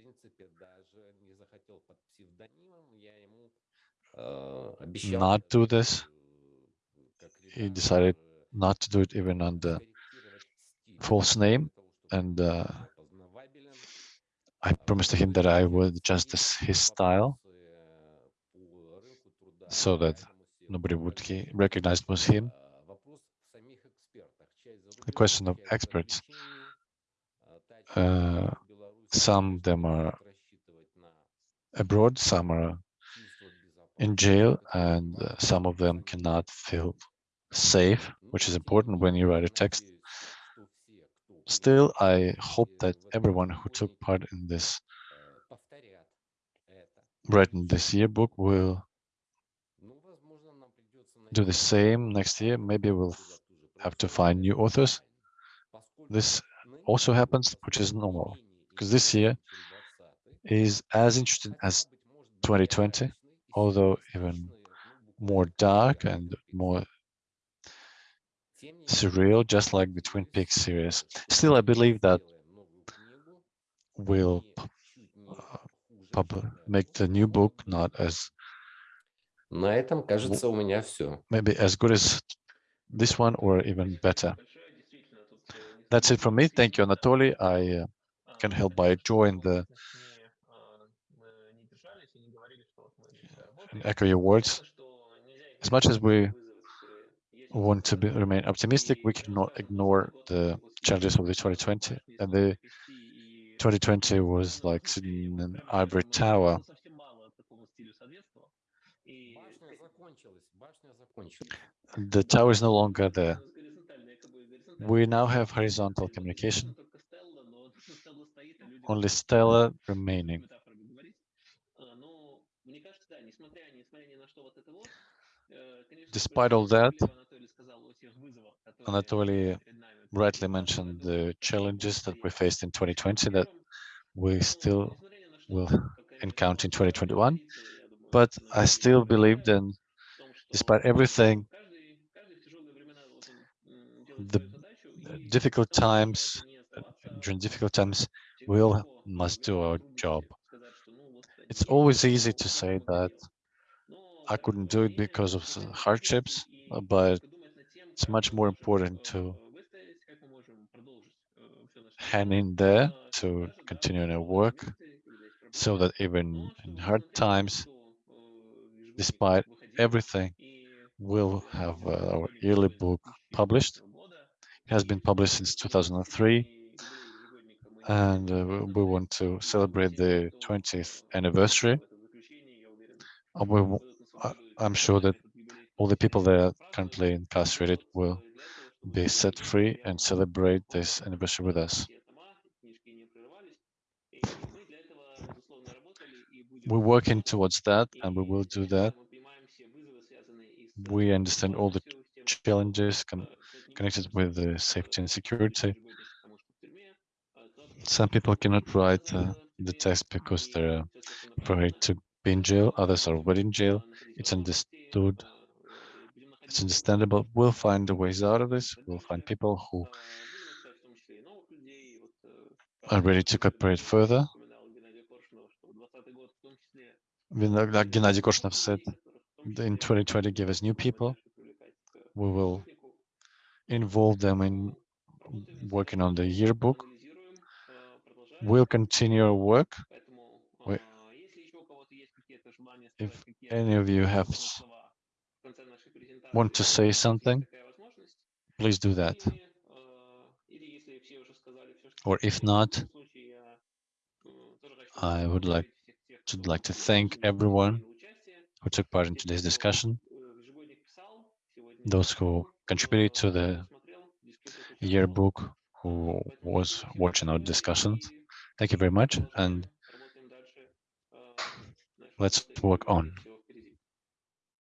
not do this. He decided not to do it even under false name, and uh, I promised him that I would adjust his style so that nobody would recognize was him. The question of experts, uh, some of them are abroad, some are in jail, and uh, some of them cannot feel safe, which is important when you write a text. Still, I hope that everyone who took part in this, written this yearbook, will do the same next year. Maybe we'll have to find new authors. This also happens, which is normal, because this year is as interesting as 2020, although even more dark and more surreal, just like the Twin Peaks series. Still, I believe that we'll uh, make the new book not as На этом, кажется, у меня все. maybe as good as this one or even better. Большое, действительно, тут, э, не That's it from me. Thank you, Anatoly. I uh, А, can мы help by join the точнее, а, мы не держались и не говорили, что вот мы всегда работаем. and echo your words. Понятно, что нельзя As much as we вызовы, которые есть в want to be, ситуации. remain optimistic, we И, cannot конечно, ignore год the после challenges of the того, 2020. башни And смогли the перевести и 2020 was Ну, like в sitting смысле, in an прям ivory неожиданно, tower. The tower is no longer there. We now have horizontal communication, only Stella remaining. Despite all that, Anatoly rightly mentioned the challenges that we faced in 2020 that we still will encounter in 2021, but I still believe in despite everything, the difficult times, during difficult times, we all must do our job. It's always easy to say that I couldn't do it because of hardships, but it's much more important to hand in there to continue in our work so that even in hard times, despite everything will have uh, our yearly book published. It has been published since 2003 and uh, we want to celebrate the 20th anniversary. We, I'm sure that all the people that are currently incarcerated will be set free and celebrate this anniversary with us. We're working towards that and we will do that we understand all the challenges connected with the safety and security. Some people cannot write uh, the text because they're afraid to be in jail. Others are already in jail. It's understood. It's understandable. We'll find the ways out of this. We'll find people who are ready to cooperate further. Like Gennady Korshunov said, in 2020 give us new people. We will involve them in working on the yearbook. We'll continue our work. If any of you have want to say something, please do that. Or if not, I would like to like to thank everyone who took part in today's discussion, those who contributed to the yearbook, who was watching our discussions. Thank you very much, and let's work on.